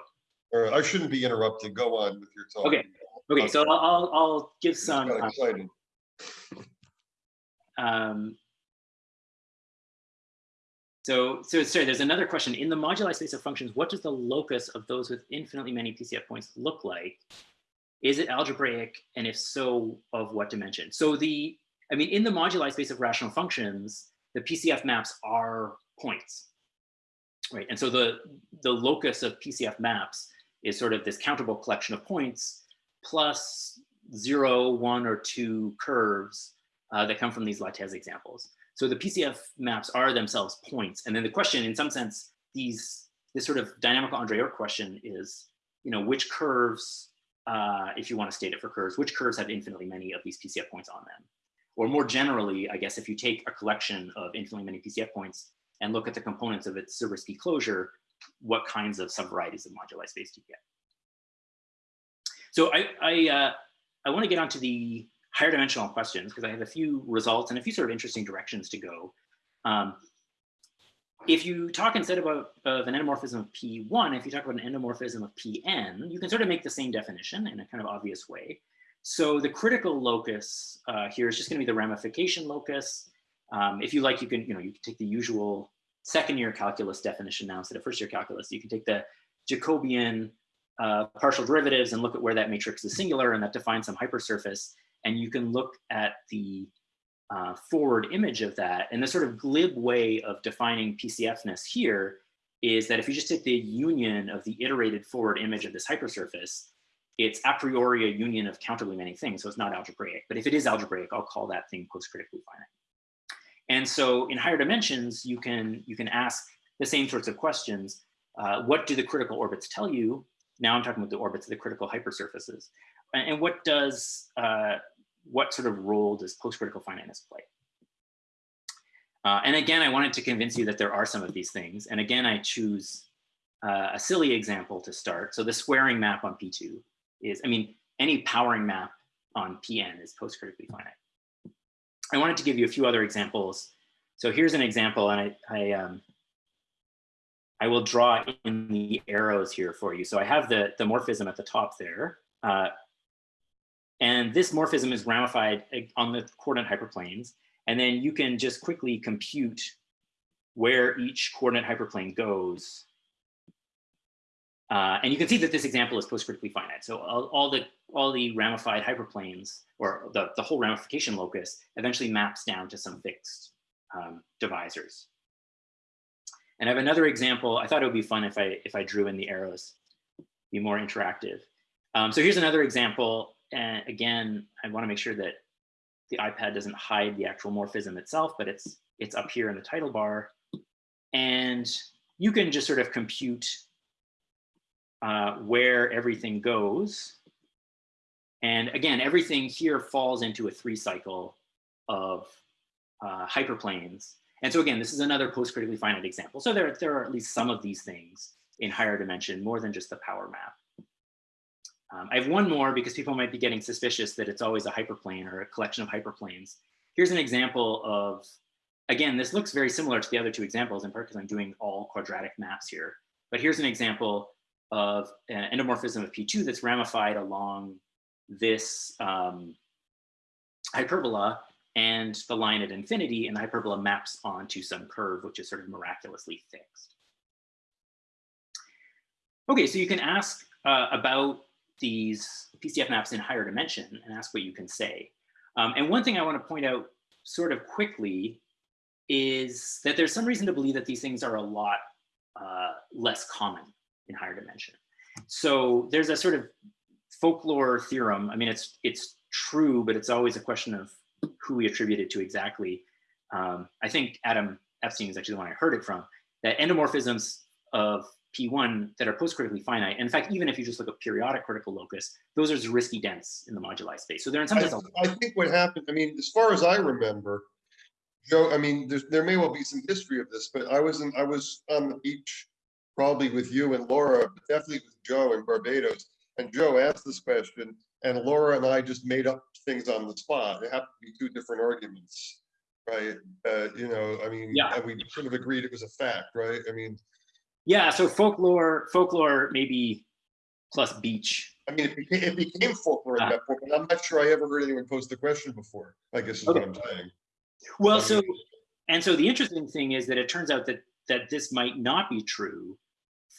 Or I shouldn't be interrupted. Go on with your talk. Okay. Okay. So I'll I'll give some. Got excited. Um, so, so sorry, there's another question. In the moduli space of functions, what does the locus of those with infinitely many PCF points look like? Is it algebraic? And if so, of what dimension? So the, I mean, in the moduli space of rational functions, the PCF maps are points, right? And so the, the locus of PCF maps is sort of this countable collection of points plus zero, one, or two curves uh, that come from these Lattes examples. So the PCF maps are themselves points. And then the question, in some sense, these this sort of dynamical Andre question is, you know, which curves, uh, if you want to state it for curves, which curves have infinitely many of these PCF points on them? Or more generally, I guess, if you take a collection of infinitely many PCF points and look at the components of its Zariski closure, what kinds of subvarieties of moduli space do you get? So I, I, uh, I want to get onto the higher dimensional questions because I have a few results and a few sort of interesting directions to go. Um, if you talk instead about of an endomorphism of P1, if you talk about an endomorphism of Pn, you can sort of make the same definition in a kind of obvious way. So the critical locus uh, here is just going to be the ramification locus. Um, if you like, you can, you know, you can take the usual second year calculus definition now instead of first year calculus. You can take the Jacobian uh, partial derivatives and look at where that matrix is singular and that defines some hypersurface. And you can look at the uh, forward image of that. And the sort of glib way of defining PCFness here is that if you just take the union of the iterated forward image of this hypersurface, it's a priori a union of countably many things, so it's not algebraic. But if it is algebraic, I'll call that thing post-critically finite. And so in higher dimensions, you can, you can ask the same sorts of questions. Uh, what do the critical orbits tell you? Now I'm talking about the orbits of the critical hypersurfaces. And, what does, uh, what sort of role does post-critical finiteness play? Uh, and again, I wanted to convince you that there are some of these things. And again, I choose uh, a silly example to start. So the squaring map on P2 is, I mean, any powering map on Pn is post-critically finite. I wanted to give you a few other examples. So here's an example, and I, I, um, I will draw in the arrows here for you. So I have the, the morphism at the top there. Uh, and this morphism is ramified on the coordinate hyperplanes. And then you can just quickly compute where each coordinate hyperplane goes uh, and you can see that this example is post-critically finite. So all, all, the all the ramified hyperplanes or the, the whole ramification locus eventually maps down to some fixed um, divisors. And I have another example. I thought it would be fun if I if I drew in the arrows, be more interactive. Um, so here's another example. And again, I want to make sure that the iPad doesn't hide the actual morphism itself, but it's it's up here in the title bar. And you can just sort of compute uh, where everything goes. And again, everything here falls into a three cycle of uh, hyperplanes. And so again, this is another post-critically finite example. So there, there are at least some of these things in higher dimension, more than just the power map. Um, I have one more because people might be getting suspicious that it's always a hyperplane or a collection of hyperplanes. Here's an example of, again, this looks very similar to the other two examples in part because I'm doing all quadratic maps here. But here's an example of an endomorphism of P2 that's ramified along this um, hyperbola and the line at infinity and the hyperbola maps onto some curve, which is sort of miraculously fixed. Okay, so you can ask uh, about these PCF maps in higher dimension and ask what you can say. Um, and one thing I want to point out sort of quickly is that there's some reason to believe that these things are a lot uh, less common in higher dimension. So there's a sort of folklore theorem. I mean, it's it's true, but it's always a question of who we attribute it to exactly. Um, I think Adam Epstein is actually the one I heard it from, that endomorphisms of P1 that are post-critically finite. And In fact, even if you just look at periodic critical locus, those are Zariski dense in the moduli space. So they're in some sense. I, I think what happened, I mean, as far as I remember, Joe, I mean, there may well be some history of this, but I was in, I was on the beach probably with you and Laura, but definitely with Joe in Barbados. And Joe asked this question, and Laura and I just made up things on the spot. It happened to be two different arguments, right? Uh, you know, I mean, Yeah. we sort of agreed it was a fact, right? I mean, Yeah, so folklore, folklore maybe plus beach. I mean, it became, it became folklore Ah. at that point, but I'm not sure I ever heard anyone pose the question before. I guess is what I'm saying. Well, so, and so the interesting thing is that it turns out that, that this might not be true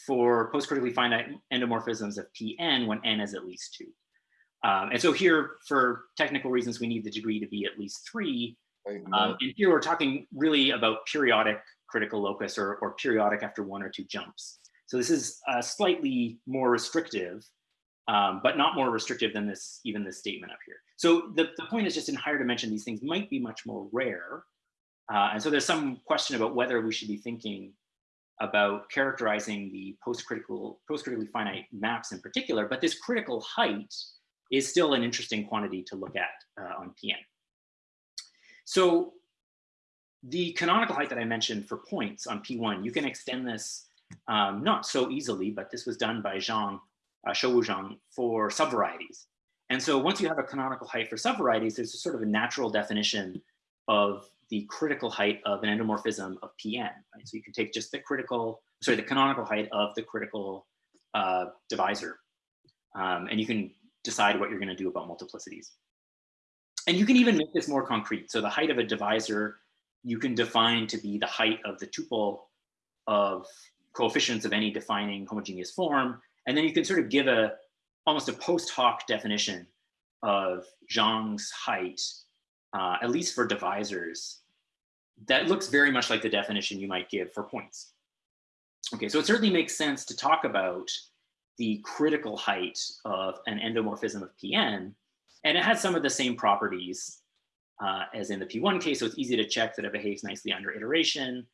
for post-critically finite endomorphisms of Pn when n is at least two. Um, and so here, for technical reasons, we need the degree to be at least three. Um, and here we're talking really about periodic critical locus or, or periodic after one or two jumps. So this is uh, slightly more restrictive. um, but not more restrictive than this, even this statement up here. So the, the point is just in higher dimension, these things might be much more rare. Uh, and so there's some question about whether we should be thinking about characterizing the post-critical, post-critically finite maps in particular, but this critical height is still an interesting quantity to look at uh, on PN. So the canonical height that I mentioned for points on P1, you can extend this um, not so easily, but this was done by Zhang, uh, Shouwu Zhang for subvarieties. And so once you have a canonical height for subvarieties, there's a sort of a natural definition of the critical height of an endomorphism of Pn. Right? So you can take just the critical, sorry, the canonical height of the critical uh, divisor. Um, and you can decide what you're gonna do about multiplicities. And you can even make this more concrete. So the height of a divisor, you can define to be the height of the tuple of coefficients of any defining homogeneous form. And then you can sort of give a almost a post hoc definition of Zhang's height, uh, at least for divisors, that looks very much like the definition you might give for points. Okay, so it certainly makes sense to talk about the critical height of an endomorphism of Pn, and it has some of the same properties uh, as in the P1 case, so it's easy to check that it behaves nicely under iteration.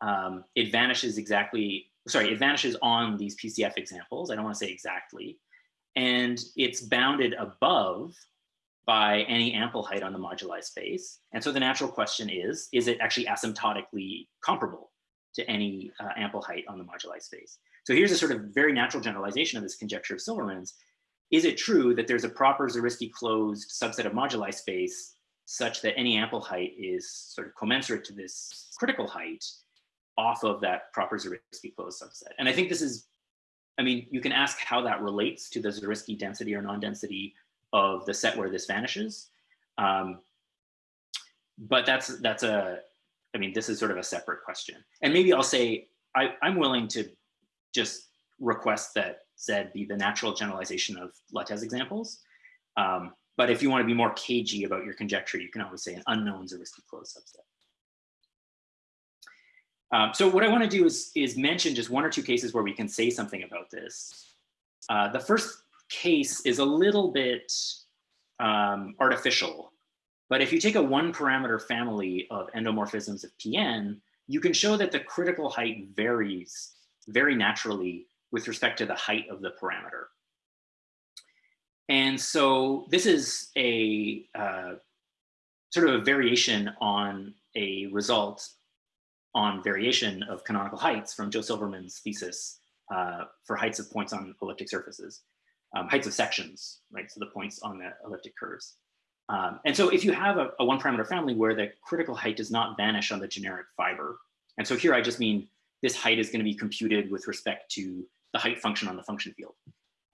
Um, it vanishes exactly, sorry, it vanishes on these PCF examples. I don't want to say exactly. And it's bounded above by any ample height on the moduli space. And so the natural question is, is it actually asymptotically comparable to any uh, ample height on the moduli space? So here's a sort of very natural generalization of this conjecture of Silverman's. Is it true that there's a proper Zariski closed subset of moduli space such that any ample height is sort of commensurate to this critical height off of that proper Zariski closed subset? And I think this is, I mean, you can ask how that relates to the Zariski density or non-density of the set where this vanishes. Um, but that's that's a, I mean, this is sort of a separate question. And maybe I'll say I, I'm willing to just request that Z be the natural generalization of Lattès examples. Um, but if you want to be more cagey about your conjecture, you can always say an unknown is a Zariski closed subset. Um, so what I want to do is, is mention just one or two cases where we can say something about this. Uh, the first case is a little bit um, artificial. But if you take a one parameter family of endomorphisms of PN, you can show that the critical height varies very naturally with respect to the height of the parameter. And so this is a uh, sort of a variation on a result on variation of canonical heights from Joe Silverman's thesis uh, for heights of points on elliptic surfaces um, heights of sections, right? So the points on the elliptic curves. Um, and so if you have a, a one parameter family where the critical height does not vanish on the generic fiber, and so here I just mean this height is gonna be computed with respect to the height function on the function field,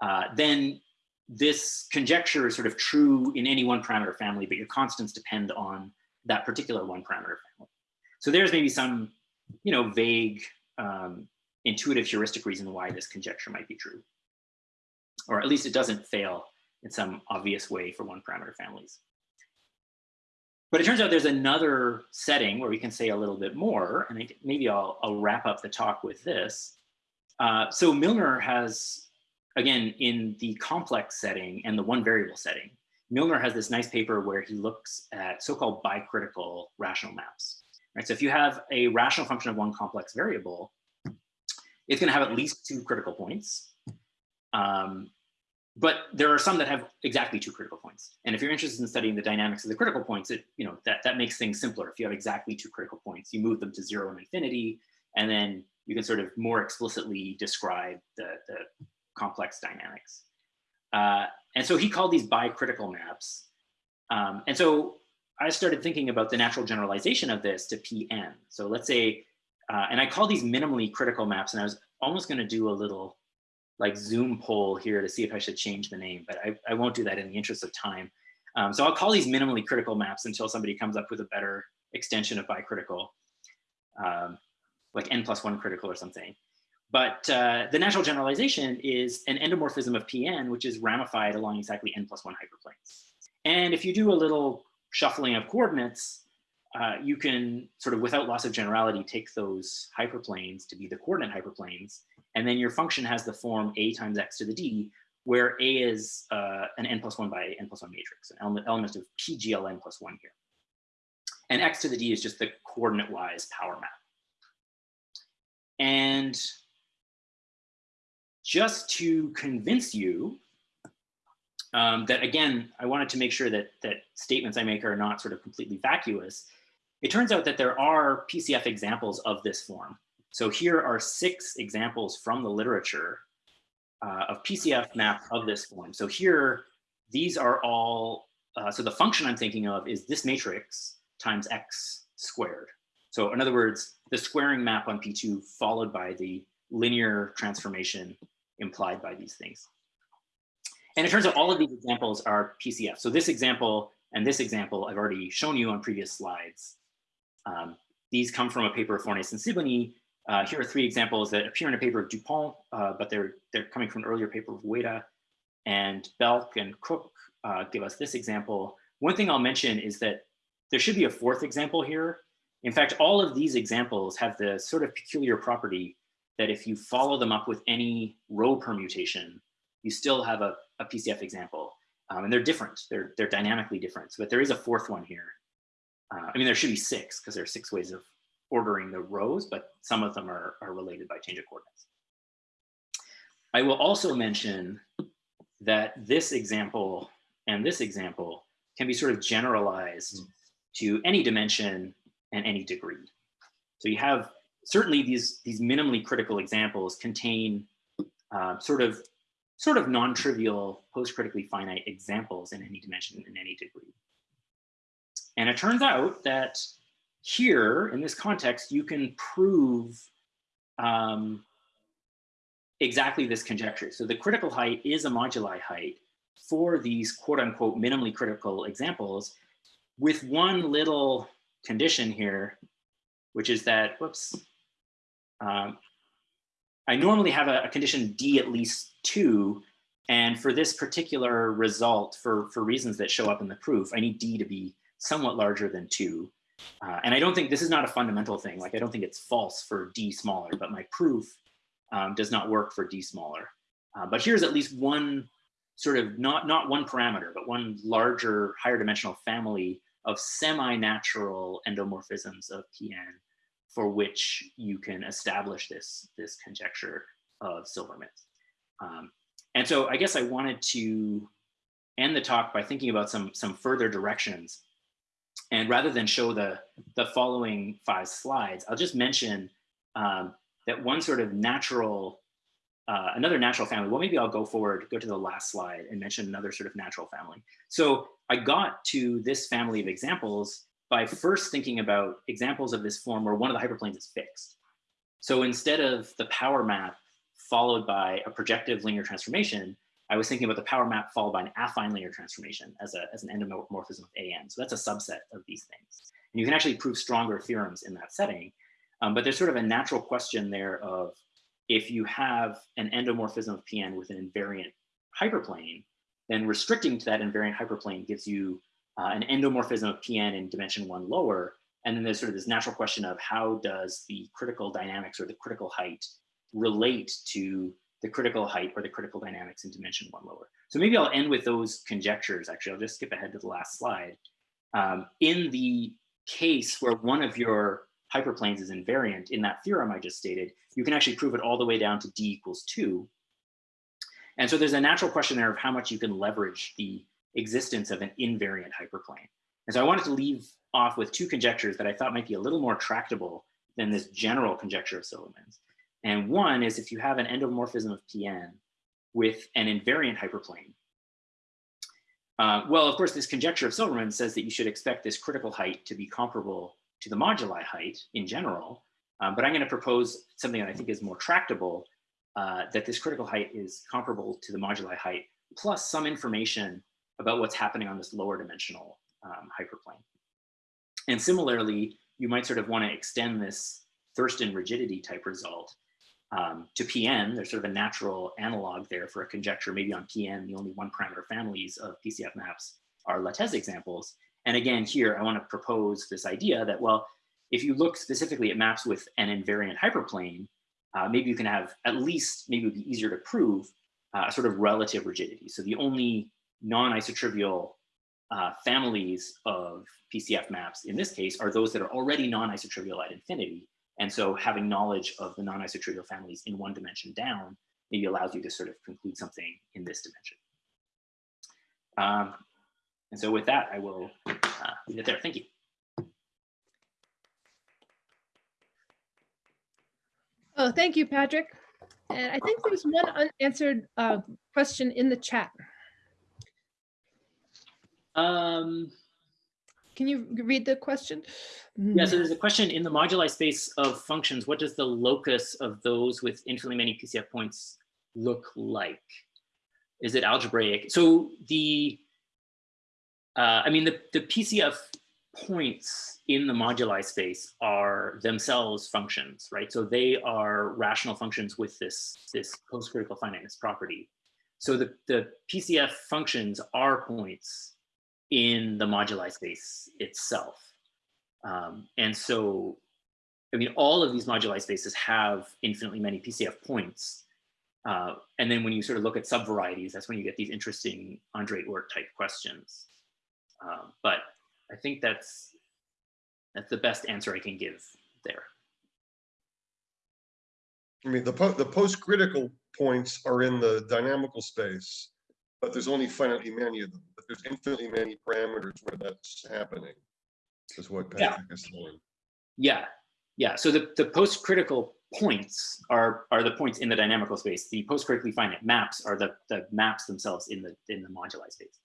uh, then this conjecture is sort of true in any one parameter family, but your constants depend on that particular one parameter family. So there's maybe some, you know, vague um, intuitive heuristic reason why this conjecture might be true or at least it doesn't fail in some obvious way for one parameter families. But it turns out there's another setting where we can say a little bit more, and maybe I'll, I'll wrap up the talk with this. Uh, so Milnor has, again, in the complex setting and the one variable setting, Milnor has this nice paper where he looks at so-called bicritical rational maps. Right? So if you have a rational function of one complex variable, it's going to have at least two critical points. Um, but there are some that have exactly two critical points. And if you're interested in studying the dynamics of the critical points, it, you know, that, that makes things simpler. If you have exactly two critical points, you move them to zero and infinity, and then you can sort of more explicitly describe the, the complex dynamics. Uh, and so he called these bicritical maps. Um, and so I started thinking about the natural generalization of this to Pn. So let's say, uh, and I call these minimally critical maps, and I was almost gonna do a little like Zoom poll here to see if I should change the name, but I, I won't do that in the interest of time. Um, so I'll call these minimally critical maps until somebody comes up with a better extension of bicritical, um, like n plus one critical or something. But uh, the natural generalization is an endomorphism of Pn, which is ramified along exactly n plus one hyperplanes. And if you do a little shuffling of coordinates, uh, you can sort of without loss of generality take those hyperplanes to be the coordinate hyperplanes and then your function has the form a times x to the d, where A is uh, an n plus one by n plus one matrix, an element, element of PGLN plus one here. And x to the d is just the coordinate-wise power map. And just to convince you um, that, again, I wanted to make sure that, that statements I make are not sort of completely vacuous. It turns out that there are PCF examples of this form. So here are six examples from the literature uh, of PCF map of this form. So here, these are all, uh, so the function I'm thinking of is this matrix times x squared. So in other words, the squaring map on P2 followed by the linear transformation implied by these things. And it turns out all of these examples are PCF. So this example and this example I've already shown you on previous slides. Um, these come from a paper of Fornæss and Sibony. Uh, here are three examples that appear in a paper of Dupont, uh, but they're, they're coming from an earlier paper of Ueda and Belk and Koch uh, give us this example. One thing I'll mention is that there should be a fourth example here. In fact, all of these examples have the sort of peculiar property that if you follow them up with any row permutation, you still have a, a PCF example. Um, and they're different, they're, they're dynamically different. But there is a fourth one here. Uh, I mean, there should be six because there are six ways of ordering the rows, but some of them are, are related by change of coordinates. I will also mention that this example and this example can be sort of generalized to any dimension and any degree. So you have certainly these, these minimally critical examples contain uh, sort of sort of non-trivial post-critically finite examples in any dimension in any degree. And it turns out that here in this context, you can prove um, exactly this conjecture. So the critical height is a moduli height for these quote unquote minimally critical examples with one little condition here, which is that, whoops, um, I normally have a, a, condition D at least two, and for this particular result, for, for reasons that show up in the proof, I need D to be somewhat larger than two. Uh, and I don't think, this is not a fundamental thing, like I don't think it's false for D smaller, but my proof um, does not work for D smaller. Uh, but here's at least one sort of, not, not one parameter, but one larger, higher dimensional family of semi-natural endomorphisms of PN for which you can establish this, this conjecture of Silverman's. Um, and so I guess I wanted to end the talk by thinking about some, some further directions. And rather than show the, the following five slides, I'll just mention um, that one sort of natural, uh, another natural family, well, maybe I'll go forward, go to the last slide and mention another sort of natural family. So I got to this family of examples by first thinking about examples of this form where one of the hyperplanes is fixed. So instead of the power map followed by a projective linear transformation, I was thinking about the power map followed by an affine linear transformation as, a, as an endomorphism of AN. So that's a subset of these things. And you can actually prove stronger theorems in that setting. Um, but there's sort of a natural question there of if you have an endomorphism of PN with an invariant hyperplane, then restricting to that invariant hyperplane gives you uh, an endomorphism of PN in dimension one lower. And then there's sort of this natural question of how does the critical dynamics or the critical height relate to the critical height or the critical dynamics in dimension one lower. So maybe I'll end with those conjectures. Actually, I'll just skip ahead to the last slide. Um, in the case where one of your hyperplanes is invariant in that theorem I just stated, you can actually prove it all the way down to d equals two. And so there's a natural question there of how much you can leverage the existence of an invariant hyperplane. And so I wanted to leave off with two conjectures that I thought might be a little more tractable than this general conjecture of Silverman's. And one is if you have an endomorphism of Pn with an invariant hyperplane. Uh, well, of course, this conjecture of Silverman says that you should expect this critical height to be comparable to the moduli height in general, um, but I'm going to propose something that I think is more tractable, uh, that this critical height is comparable to the moduli height, plus some information about what's happening on this lower dimensional um, hyperplane. And similarly, you might sort of want to extend this Thurston rigidity type result um, to PN. There's sort of a natural analog there for a conjecture, maybe on PN, the only one parameter families of PCF maps are Lattes examples. And again, here I want to propose this idea that, well, if you look specifically at maps with an invariant hyperplane, uh, maybe you can have at least, maybe it would be easier to prove uh, a sort of relative rigidity. So the only non-isotrivial uh, families of PCF maps in this case are those that are already non-isotrivial at infinity. And so having knowledge of the non-isotrivial families in one dimension down maybe allows you to sort of conclude something in this dimension. Um, and so with that, I will leave it there. Thank you. Oh, thank you, Patrick. And I think there's one unanswered uh, question in the chat. Um, Can you read the question? yeah, so there's a question in the moduli space of functions. What does the locus of those with infinitely many PCF points look like? Is it algebraic? So the, uh, I mean, the, the PCF points in the moduli space are themselves functions, right? So they are rational functions with this, this post-critical finiteness property. So the, the PCF functions are points in the moduli space itself. Um, and so, I mean, all of these moduli spaces have infinitely many PCF points. Uh, and then when you sort of look at subvarieties, that's when you get these interesting Andre Oort type questions. Um, but I think that's that's the best answer I can give there. I mean, the po the post-critical points are in the dynamical space, but there's only finitely many of them, but there's infinitely many parameters where that's happening. Is what Yeah. Patrick is saying. Yeah, yeah. So the, the post-critical points are are the points in the dynamical space. The post-critically finite maps are the the maps themselves in the in the moduli space.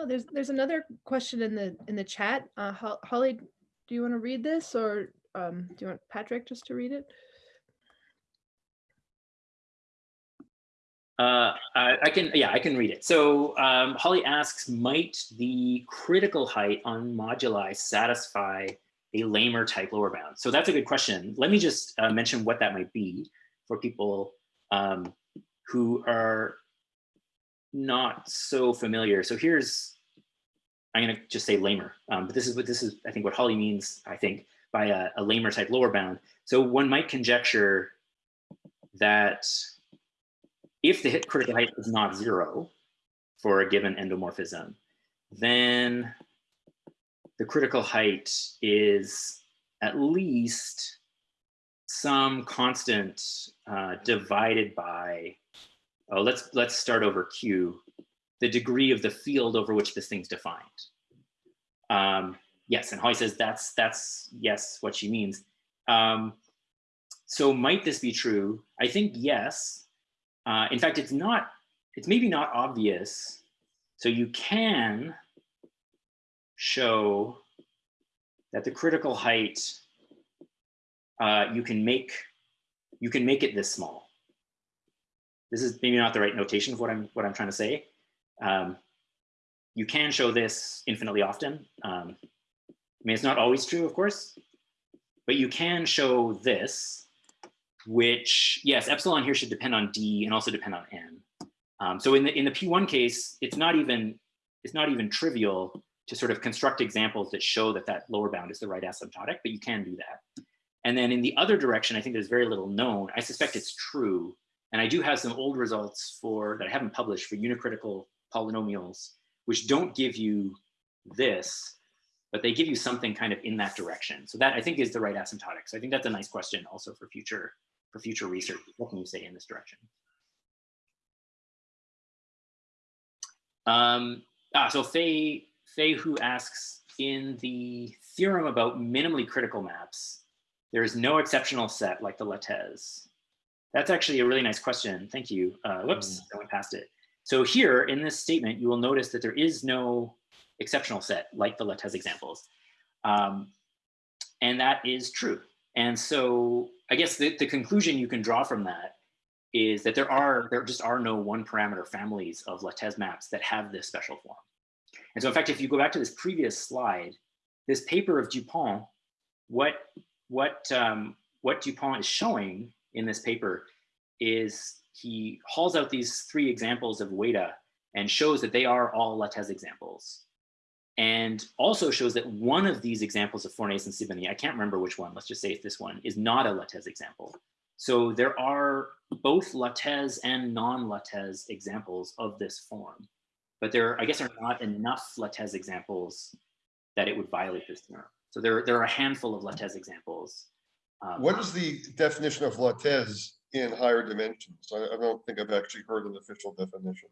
Oh, there's there's another question in the in the chat. Uh, Holly, do you want to read this, or um, do you want Patrick just to read it? Uh, I, I can, yeah, I can read it. So um, Holly asks, might the critical height on moduli satisfy a Lehmer type lower bound? So that's a good question. Let me just uh, mention what that might be for people um, who are not so familiar. So here's, I'm gonna just say Lehmer, um, but this is what this is, I think what Holly means, I think, by a, a Lehmer type lower bound. So one might conjecture that if the critical height is not zero for a given endomorphism, then the critical height is at least some constant uh, divided by, oh, let's, let's start over Q, the degree of the field over which this thing's defined. Um, yes, and Holly says that's, that's yes, what she means. Um, so might this be true? I think yes, uh, in fact, it's not, it's maybe not obvious. So you can show that the critical height, uh, you can make, you can make it this small. This is maybe not the right notation of what I'm, what I'm trying to say. Um, you can show this infinitely often. Um, I mean, it's not always true, of course, but you can show this which, yes, epsilon here should depend on D and also depend on N. Um, so in the, in the P1 case, it's not even, it's not even trivial to sort of construct examples that show that that lower bound is the right asymptotic, but you can do that. And then in the other direction, I think there's very little known. I suspect it's true. And I do have some old results for that I haven't published for unicritical polynomials, which don't give you this, but they give you something kind of in that direction. So that I think is the right asymptotic. So I think that's a nice question also for future for future research. What can you say in this direction? Um, ah, so Faye, Faye who asks, in the theorem about minimally critical maps, there is no exceptional set like the Lattès. That's actually a really nice question. Thank you. Uh, whoops, I went past it. So here in this statement, you will notice that there is no exceptional set like the Lattès examples. Um, and that is true. And so I guess the, the conclusion you can draw from that is that there are there just are no one parameter families of Lattès maps that have this special form. And so in fact, if you go back to this previous slide, this paper of Dupont, what what um, what Dupont is showing in this paper is he hauls out these three examples of Ueda and shows that they are all Lattès examples. and also shows that one of these examples of Fornæss and Sibony, I can't remember which one, let's just say it's this one, is not a Lattès example. So there are both Lattès and non-Lattès examples of this form, but there, I guess, are not enough Lattès examples that it would violate this theorem. So there, there are a handful of Lattès examples. Um, What is the definition of Lattès in higher dimensions? I, I don't think I've actually heard an official definition.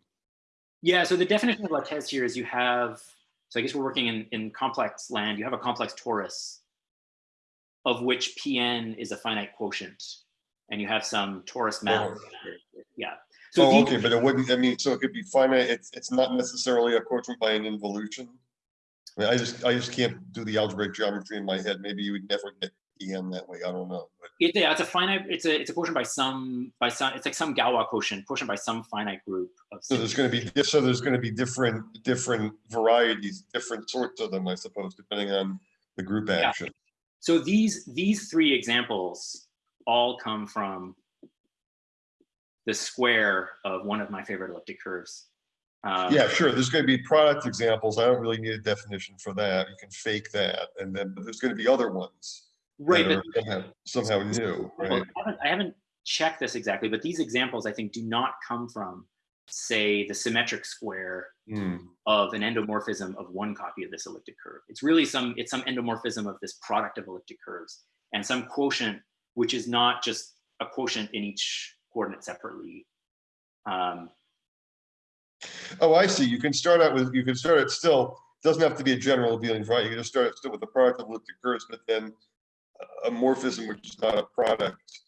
Yeah, so the definition of Lattès here is you have, so I guess we're working in, in complex land, you have a complex torus of which Pn is a finite quotient, and you have some torus map. Yeah. So Oh, these- okay, but it wouldn't, I mean, so it could be finite, it's, it's not necessarily a quotient by an involution? I mean, I just, I just can't do the algebraic geometry in my head, maybe you would never get EN that way, I don't know, but. Yeah, it's a finite, it's a, it's a quotient by some, by some, it's like some Galois quotient, quotient by some finite group of. So there's gonna be, so there's gonna be different, different varieties, different sorts of them, I suppose, depending on the group Yeah. action. So these, these three examples all come from the square of one of my favorite elliptic curves. Um, Yeah, sure, there's gonna be product examples, I don't really need a definition for that, you can fake that, and then, but there's gonna be other ones. Right, but Somehow, somehow new, right? I haven't, I haven't checked this exactly, but these examples I think do not come from, say, the symmetric square Hmm. of an endomorphism of one copy of this elliptic curve. It's really some, it's some endomorphism of this product of elliptic curves and some quotient, which is not just a quotient in each coordinate separately. Um, Oh, I see. You can start out with, you can start it still, doesn't have to be a general abelian variety. You can just start it still with the product of elliptic curves, but then a morphism which is not a product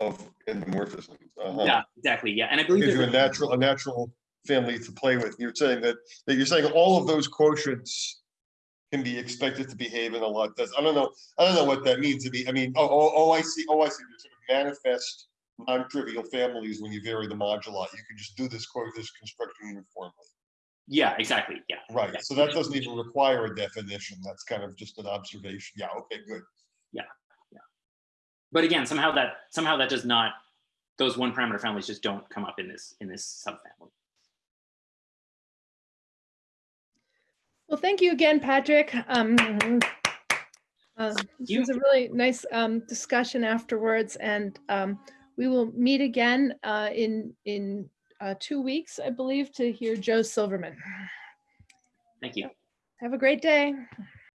of endomorphisms. Uh-huh. yeah, exactly. Yeah, and I believe Gives you a natural, a natural family to play with. You're saying that, that you're saying all of those quotients can be expected to behave in a lot. That's, I don't know, I don't know what that means to be. I mean, oh, oh, oh, I see, oh, I see. There's sort of manifest non-trivial families when you vary the moduli. You can just do this, quote, this construction uniformly. yeah, exactly. Yeah. Right, so that doesn't even require a definition, that's kind of just an observation, yeah, okay, good. But again, somehow that somehow that does not those one parameter families just don't come up in this in this subfamily. Well, thank you again, Patrick. Um, uh, This was a really nice um, discussion afterwards, and um, we will meet again uh, in, in uh, two weeks, I believe, to hear Joe Silverman. Thank you. Have a great day.